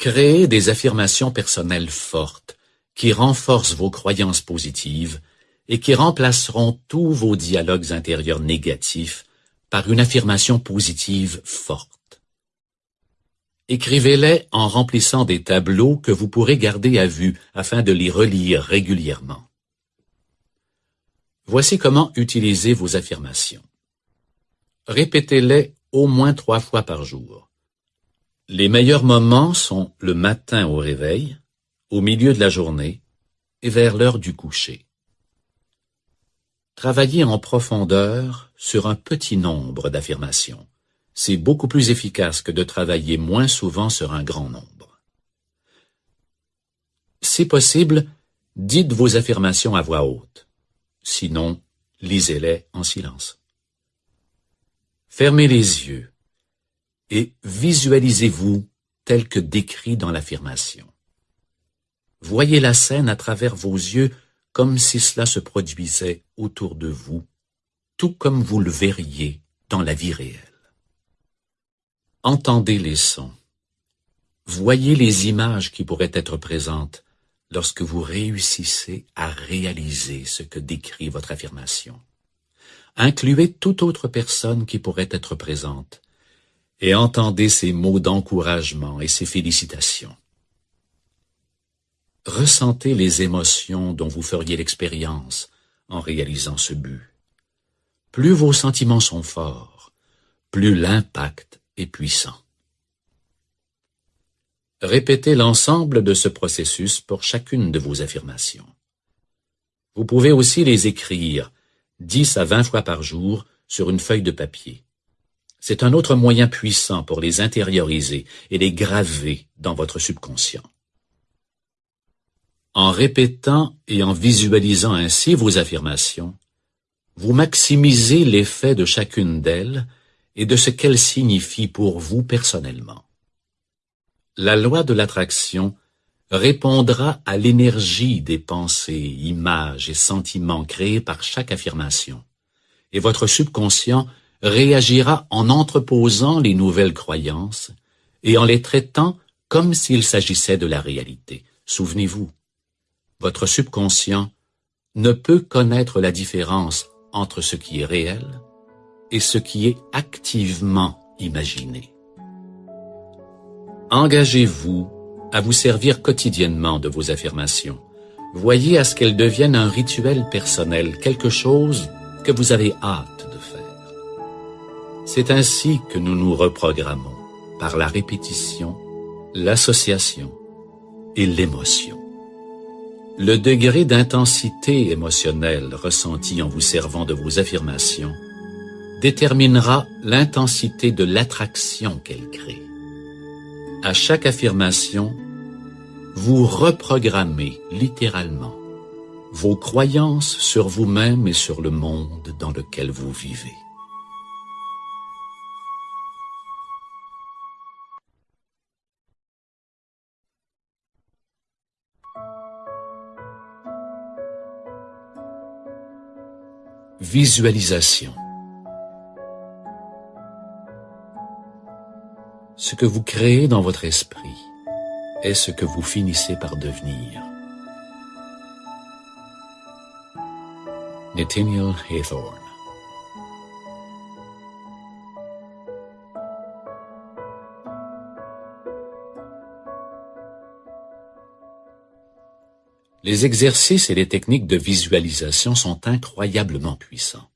Créez des affirmations personnelles fortes qui renforcent vos croyances positives et qui remplaceront tous vos dialogues intérieurs négatifs par une affirmation positive forte. Écrivez-les en remplissant des tableaux que vous pourrez garder à vue afin de les relire régulièrement. Voici comment utiliser vos affirmations. Répétez-les au moins trois fois par jour. Les meilleurs moments sont le matin au réveil, au milieu de la journée et vers l'heure du coucher. Travailler en profondeur sur un petit nombre d'affirmations. C'est beaucoup plus efficace que de travailler moins souvent sur un grand nombre. Si possible, dites vos affirmations à voix haute. sinon lisez-les en silence. Fermez les yeux et visualisez-vous tel que décrit dans l'affirmation. Voyez la scène à travers vos yeux comme si cela se produisait autour de vous, tout comme vous le verriez dans la vie réelle. Entendez les sons. Voyez les images qui pourraient être présentes lorsque vous réussissez à réaliser ce que décrit votre affirmation. Incluez toute autre personne qui pourrait être présente et entendez ces mots d'encouragement et ces félicitations. Ressentez les émotions dont vous feriez l'expérience en réalisant ce but. Plus vos sentiments sont forts, plus l'impact est puissant. Répétez l'ensemble de ce processus pour chacune de vos affirmations. Vous pouvez aussi les écrire dix à vingt fois par jour sur une feuille de papier. C'est un autre moyen puissant pour les intérioriser et les graver dans votre subconscient. En répétant et en visualisant ainsi vos affirmations, vous maximisez l'effet de chacune d'elles et de ce qu'elles signifient pour vous personnellement la loi de l'attraction répondra à l'énergie des pensées, images et sentiments créés par chaque affirmation, et votre subconscient réagira en entreposant les nouvelles croyances et en les traitant comme s'il s'agissait de la réalité. Souvenez-vous, votre subconscient ne peut connaître la différence entre ce qui est réel et ce qui est activement imaginé. Engagez-vous à vous servir quotidiennement de vos affirmations. Voyez à ce qu'elles deviennent un rituel personnel, quelque chose que vous avez hâte. C'est ainsi que nous nous reprogrammons, par la répétition, l'association et l'émotion. Le degré d'intensité émotionnelle ressenti en vous servant de vos affirmations déterminera l'intensité de l'attraction qu'elles créent. À chaque affirmation, vous reprogrammez littéralement vos croyances sur vous-même et sur le monde dans lequel vous vivez. Visualisation Ce que vous créez dans votre esprit est ce que vous finissez par devenir. Nathaniel Haythorne Les exercices et les techniques de visualisation sont incroyablement puissants.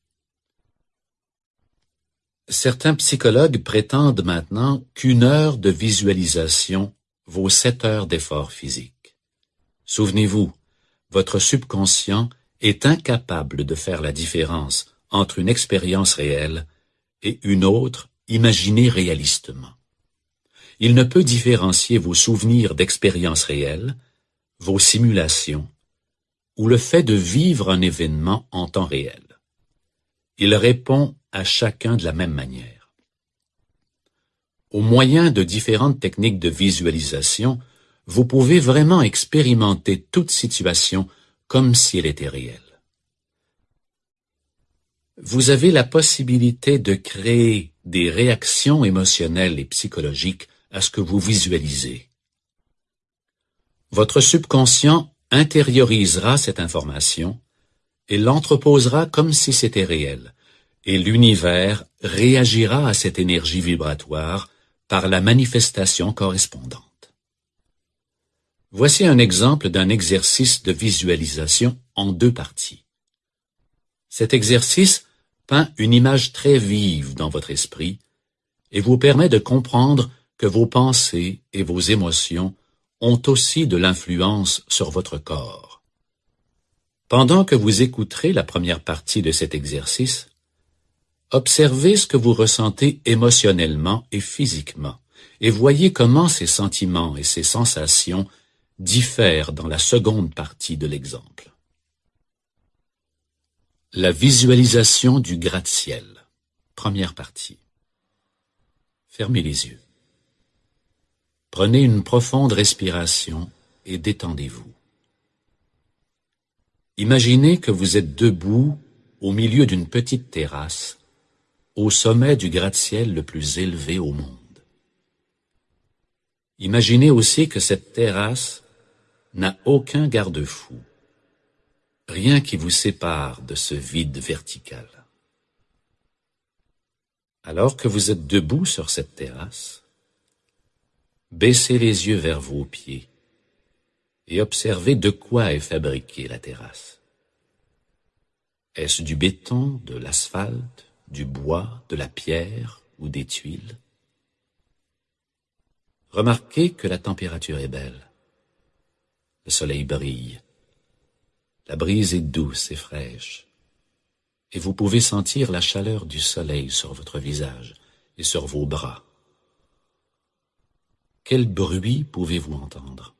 Certains psychologues prétendent maintenant qu'une heure de visualisation vaut sept heures d'effort physique. Souvenez-vous, votre subconscient est incapable de faire la différence entre une expérience réelle et une autre imaginée réalistement. Il ne peut différencier vos souvenirs d'expériences réelles, vos simulations, ou le fait de vivre un événement en temps réel. Il répond à chacun de la même manière. Au moyen de différentes techniques de visualisation, vous pouvez vraiment expérimenter toute situation comme si elle était réelle. Vous avez la possibilité de créer des réactions émotionnelles et psychologiques à ce que vous visualisez. Votre subconscient intériorisera cette information et l'entreposera comme si c'était réel, et l'univers réagira à cette énergie vibratoire par la manifestation correspondante. Voici un exemple d'un exercice de visualisation en deux parties. Cet exercice peint une image très vive dans votre esprit et vous permet de comprendre que vos pensées et vos émotions ont aussi de l'influence sur votre corps. Pendant que vous écouterez la première partie de cet exercice, Observez ce que vous ressentez émotionnellement et physiquement, et voyez comment ces sentiments et ces sensations diffèrent dans la seconde partie de l'exemple. La visualisation du gratte-ciel. Première partie. Fermez les yeux. Prenez une profonde respiration et détendez-vous. Imaginez que vous êtes debout au milieu d'une petite terrasse, au sommet du gratte-ciel le plus élevé au monde. Imaginez aussi que cette terrasse n'a aucun garde-fou rien qui vous sépare de ce vide vertical. Alors que vous êtes debout sur cette terrasse, baissez les yeux vers vos pieds et observez de quoi est fabriquée la terrasse. Est-ce du béton, de l'asphalte, du bois, de la pierre ou des tuiles? Remarquez que la température est belle. Le soleil brille la brise est douce et fraîche, et vous pouvez sentir la chaleur du soleil sur votre visage et sur vos bras. Quel bruit pouvez-vous entendre?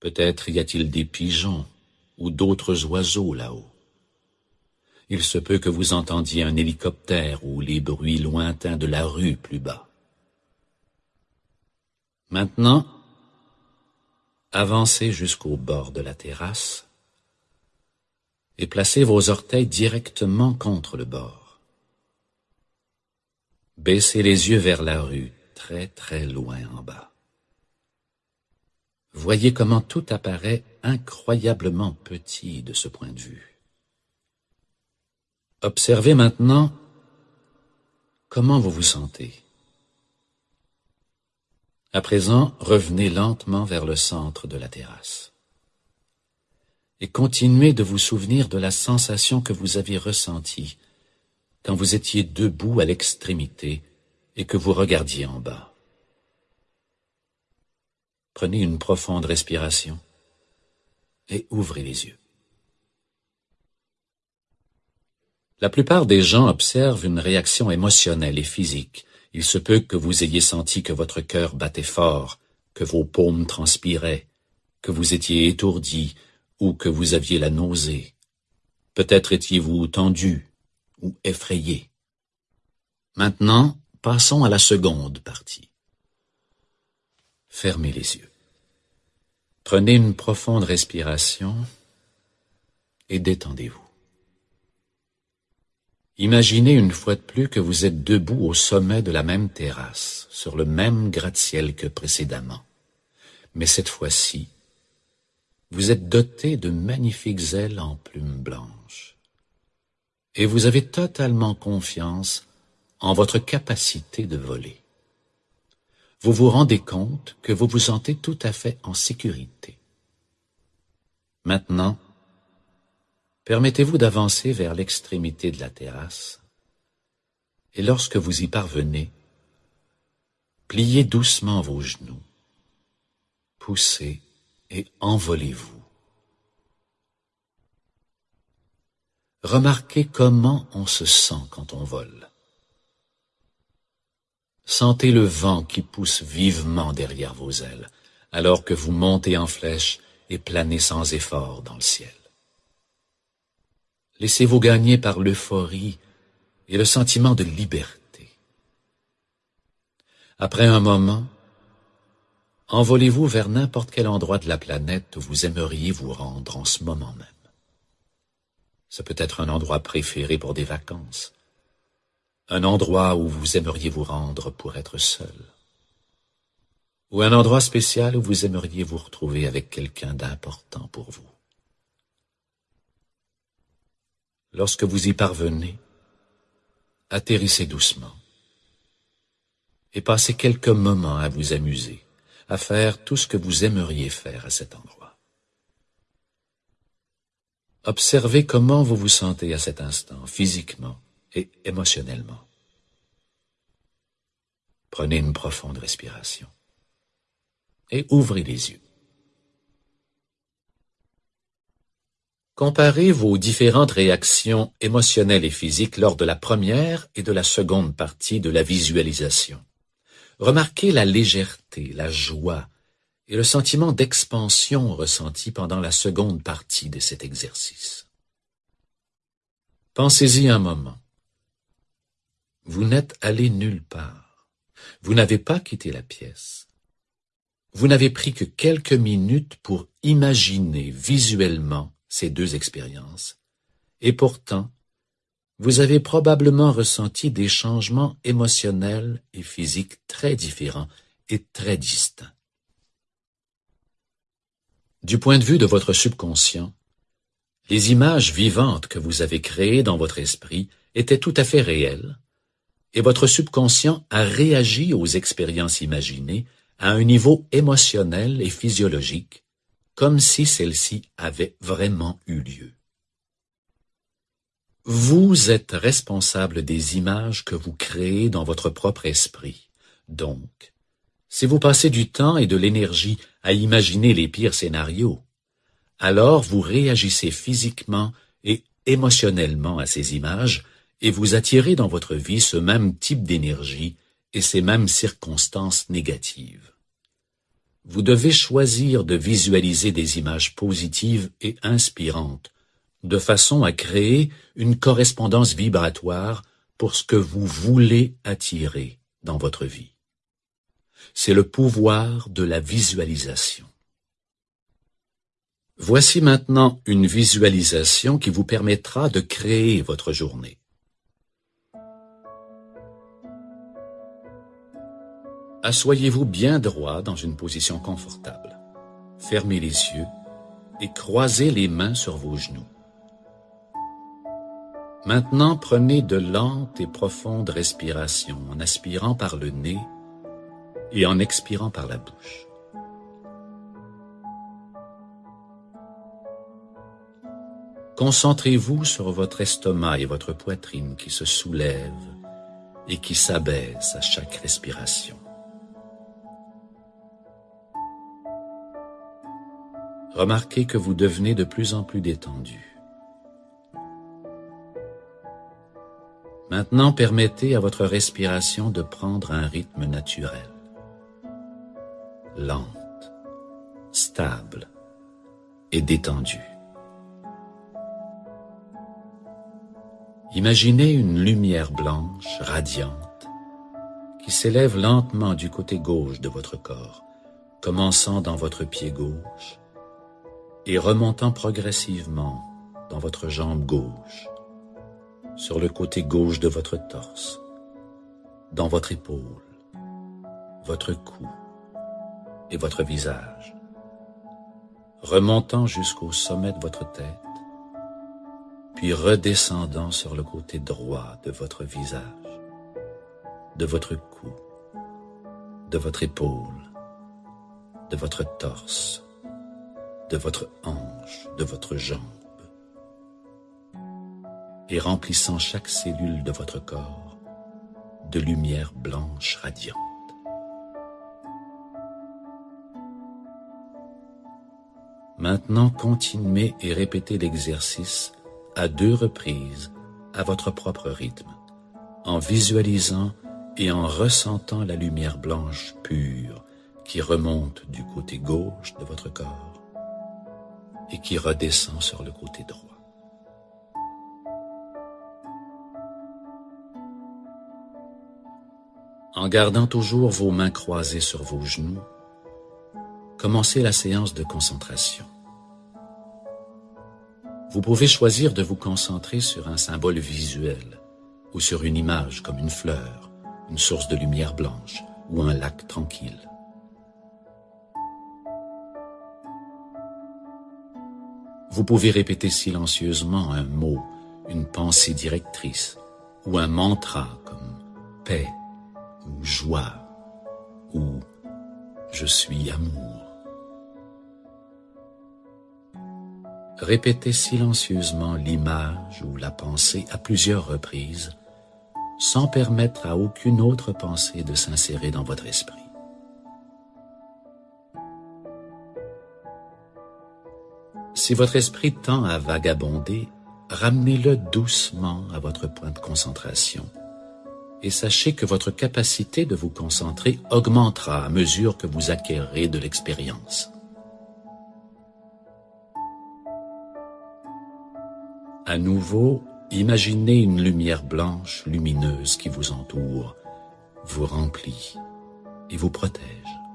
Peut-être y a-t-il des pigeons ou d'autres oiseaux là-haut. Il se peut que vous entendiez un hélicoptère ou les bruits lointains de la rue plus bas. Maintenant, avancez jusqu'au bord de la terrasse et placez vos orteils directement contre le bord. Baissez les yeux vers la rue, très très loin en bas. Voyez comment tout apparaît incroyablement petit de ce point de vue. Observez maintenant comment vous vous sentez. À présent, revenez lentement vers le centre de la terrasse. Et continuez de vous souvenir de la sensation que vous avez ressentie quand vous étiez debout à l'extrémité et que vous regardiez en bas. Prenez une profonde respiration et ouvrez les yeux. La plupart des gens observent une réaction émotionnelle et physique il se peut que vous ayez senti que votre cœur battait fort, que vos paumes transpiraient, que vous étiez étourdi ou que vous aviez la nausée. Peut-être étiez-vous tendu ou effrayé. Maintenant, passons à la seconde partie. Fermez les yeux. Prenez une profonde respiration et détendez-vous. Imaginez une fois de plus que vous êtes debout au sommet de la même terrasse, sur le même gratte-ciel que précédemment. Mais cette fois-ci, vous êtes doté de magnifiques ailes en plumes blanches. Et vous avez totalement confiance en votre capacité de voler. Vous vous rendez compte que vous vous sentez tout à fait en sécurité. Maintenant, Permettez-vous d'avancer vers l'extrémité de la terrasse, et lorsque vous y parvenez, pliez doucement vos genoux, poussez et envolez-vous. Remarquez comment on se sent quand on vole. Sentez le vent qui pousse vivement derrière vos ailes, alors que vous montez en flèche et planez sans effort dans le ciel. Laissez-vous gagner par l'euphorie et le sentiment de liberté. Après un moment, envolez-vous vers n'importe quel endroit de la planète où vous aimeriez vous rendre en ce moment même. Ce peut être un endroit préféré pour des vacances, un endroit où vous aimeriez vous rendre pour être seul, ou un endroit spécial où vous aimeriez vous retrouver avec quelqu'un d'important pour vous. Lorsque vous y parvenez, atterrissez doucement et passez quelques moments à vous amuser, à faire tout ce que vous aimeriez faire à cet endroit. Observez comment vous vous sentez à cet instant, physiquement et émotionnellement. Prenez une profonde respiration et ouvrez les yeux. Comparez vos différentes réactions émotionnelles et physiques lors de la première et de la seconde partie de la visualisation. Remarquez la légèreté, la joie et le sentiment d'expansion ressenti pendant la seconde partie de cet exercice. Pensez-y un moment. Vous n'êtes allé nulle part. Vous n'avez pas quitté la pièce. Vous n'avez pris que quelques minutes pour imaginer visuellement ces deux expériences, et pourtant, vous avez probablement ressenti des changements émotionnels et physiques très différents et très distincts. Du point de vue de votre subconscient, les images vivantes que vous avez créées dans votre esprit étaient tout à fait réelles, et votre subconscient a réagi aux expériences imaginées à un niveau émotionnel et physiologique, comme si celles-ci avaient vraiment eu lieu. Vous êtes responsable des images que vous créez dans votre propre esprit. Donc, si vous passez du temps et de l'énergie à imaginer les pires scénarios, alors vous réagissez physiquement et émotionnellement à ces images et vous attirez dans votre vie ce même type d'énergie et ces mêmes circonstances négatives. Vous devez choisir de visualiser des images positives et inspirantes, de façon à créer une correspondance vibratoire pour ce que vous voulez attirer dans votre vie. C'est le pouvoir de la visualisation. Voici maintenant une visualisation qui vous permettra de créer votre journée. Assoyez-vous bien droit dans une position confortable. Fermez les yeux et croisez les mains sur vos genoux. Maintenant, prenez de lentes et profondes respirations en aspirant par le nez et en expirant par la bouche. Concentrez-vous sur votre estomac et votre poitrine qui se soulèvent et qui s'abaissent à chaque respiration. Remarquez que vous devenez de plus en plus détendu. Maintenant, permettez à votre respiration de prendre un rythme naturel, lente, stable et détendu. Imaginez une lumière blanche, radiante, qui s'élève lentement du côté gauche de votre corps, commençant dans votre pied gauche et remontant progressivement dans votre jambe gauche, sur le côté gauche de votre torse, dans votre épaule, votre cou et votre visage, remontant jusqu'au sommet de votre tête, puis redescendant sur le côté droit de votre visage, de votre cou, de votre épaule, de votre torse, de votre hanche, de votre jambe, et remplissant chaque cellule de votre corps de lumière blanche radiante. Maintenant, continuez et répétez l'exercice à deux reprises à votre propre rythme, en visualisant et en ressentant la lumière blanche pure qui remonte du côté gauche de votre corps et qui redescend sur le côté droit. En gardant toujours vos mains croisées sur vos genoux, commencez la séance de concentration. Vous pouvez choisir de vous concentrer sur un symbole visuel ou sur une image comme une fleur, une source de lumière blanche ou un lac tranquille. Vous pouvez répéter silencieusement un mot, une pensée directrice ou un mantra comme paix ou joie ou je suis amour. Répétez silencieusement l'image ou la pensée à plusieurs reprises, sans permettre à aucune autre pensée de s'insérer dans votre esprit. Si votre esprit tend à vagabonder, ramenez-le doucement à votre point de concentration et sachez que votre capacité de vous concentrer augmentera à mesure que vous acquérez de l'expérience. À nouveau, Imaginez une lumière blanche, lumineuse qui vous entoure, vous remplit et vous protège.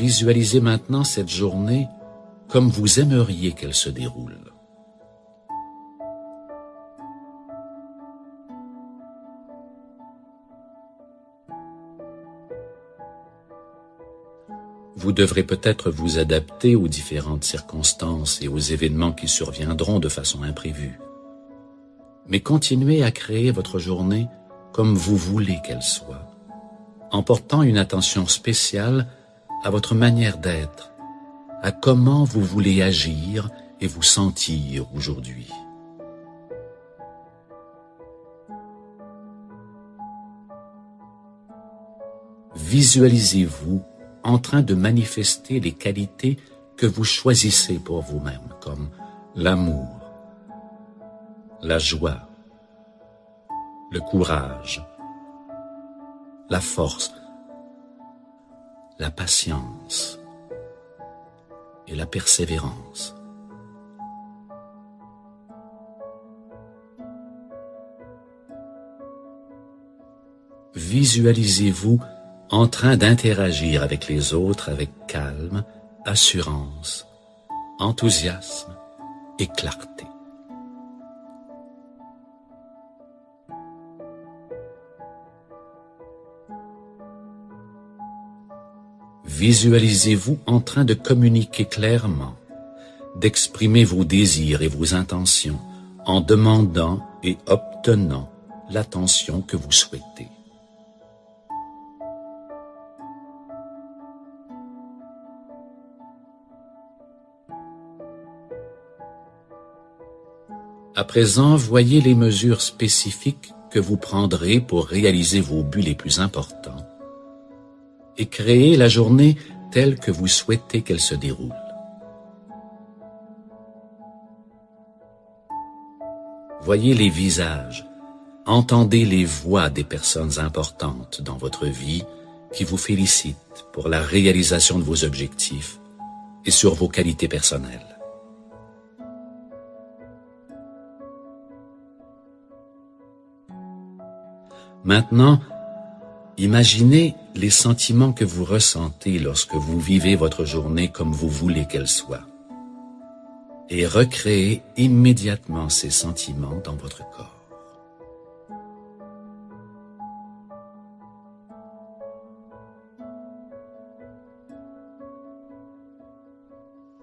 Visualisez maintenant cette journée comme vous aimeriez qu'elle se déroule. Vous devrez peut-être vous adapter aux différentes circonstances et aux événements qui surviendront de façon imprévue. Mais continuez à créer votre journée comme vous voulez qu'elle soit, en portant une attention spéciale à votre manière d'être, à comment vous voulez agir et vous sentir aujourd'hui. Visualisez-vous en train de manifester les qualités que vous choisissez pour vous-même, comme l'amour, la joie, le courage, la force, la patience et la persévérance. Visualisez-vous en train d'interagir avec les autres avec calme, assurance, enthousiasme et clarté. Visualisez-vous en train de communiquer clairement, d'exprimer vos désirs et vos intentions en demandant et obtenant l'attention que vous souhaitez. À présent, voyez les mesures spécifiques que vous prendrez pour réaliser vos buts les plus importants et créer la journée telle que vous souhaitez qu'elle se déroule. Voyez les visages, entendez les voix des personnes importantes dans votre vie qui vous félicitent pour la réalisation de vos objectifs et sur vos qualités personnelles. Maintenant, imaginez les sentiments que vous ressentez lorsque vous vivez votre journée comme vous voulez qu'elle soit. Et recréez immédiatement ces sentiments dans votre corps.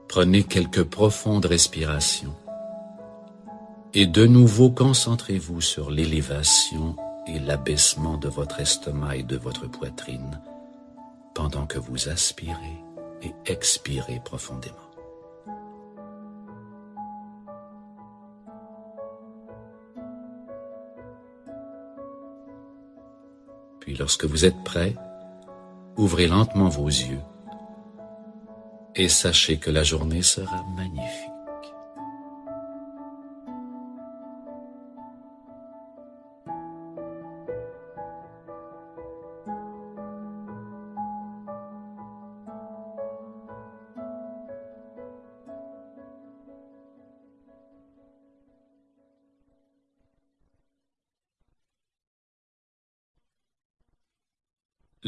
Prenez quelques profondes respirations et de nouveau concentrez-vous sur l'élévation et l'abaissement de votre estomac et de votre poitrine pendant que vous aspirez et expirez profondément. Puis lorsque vous êtes prêt, ouvrez lentement vos yeux et sachez que la journée sera magnifique.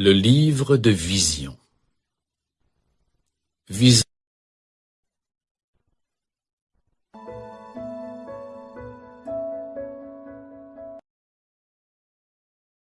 Le livre de vision.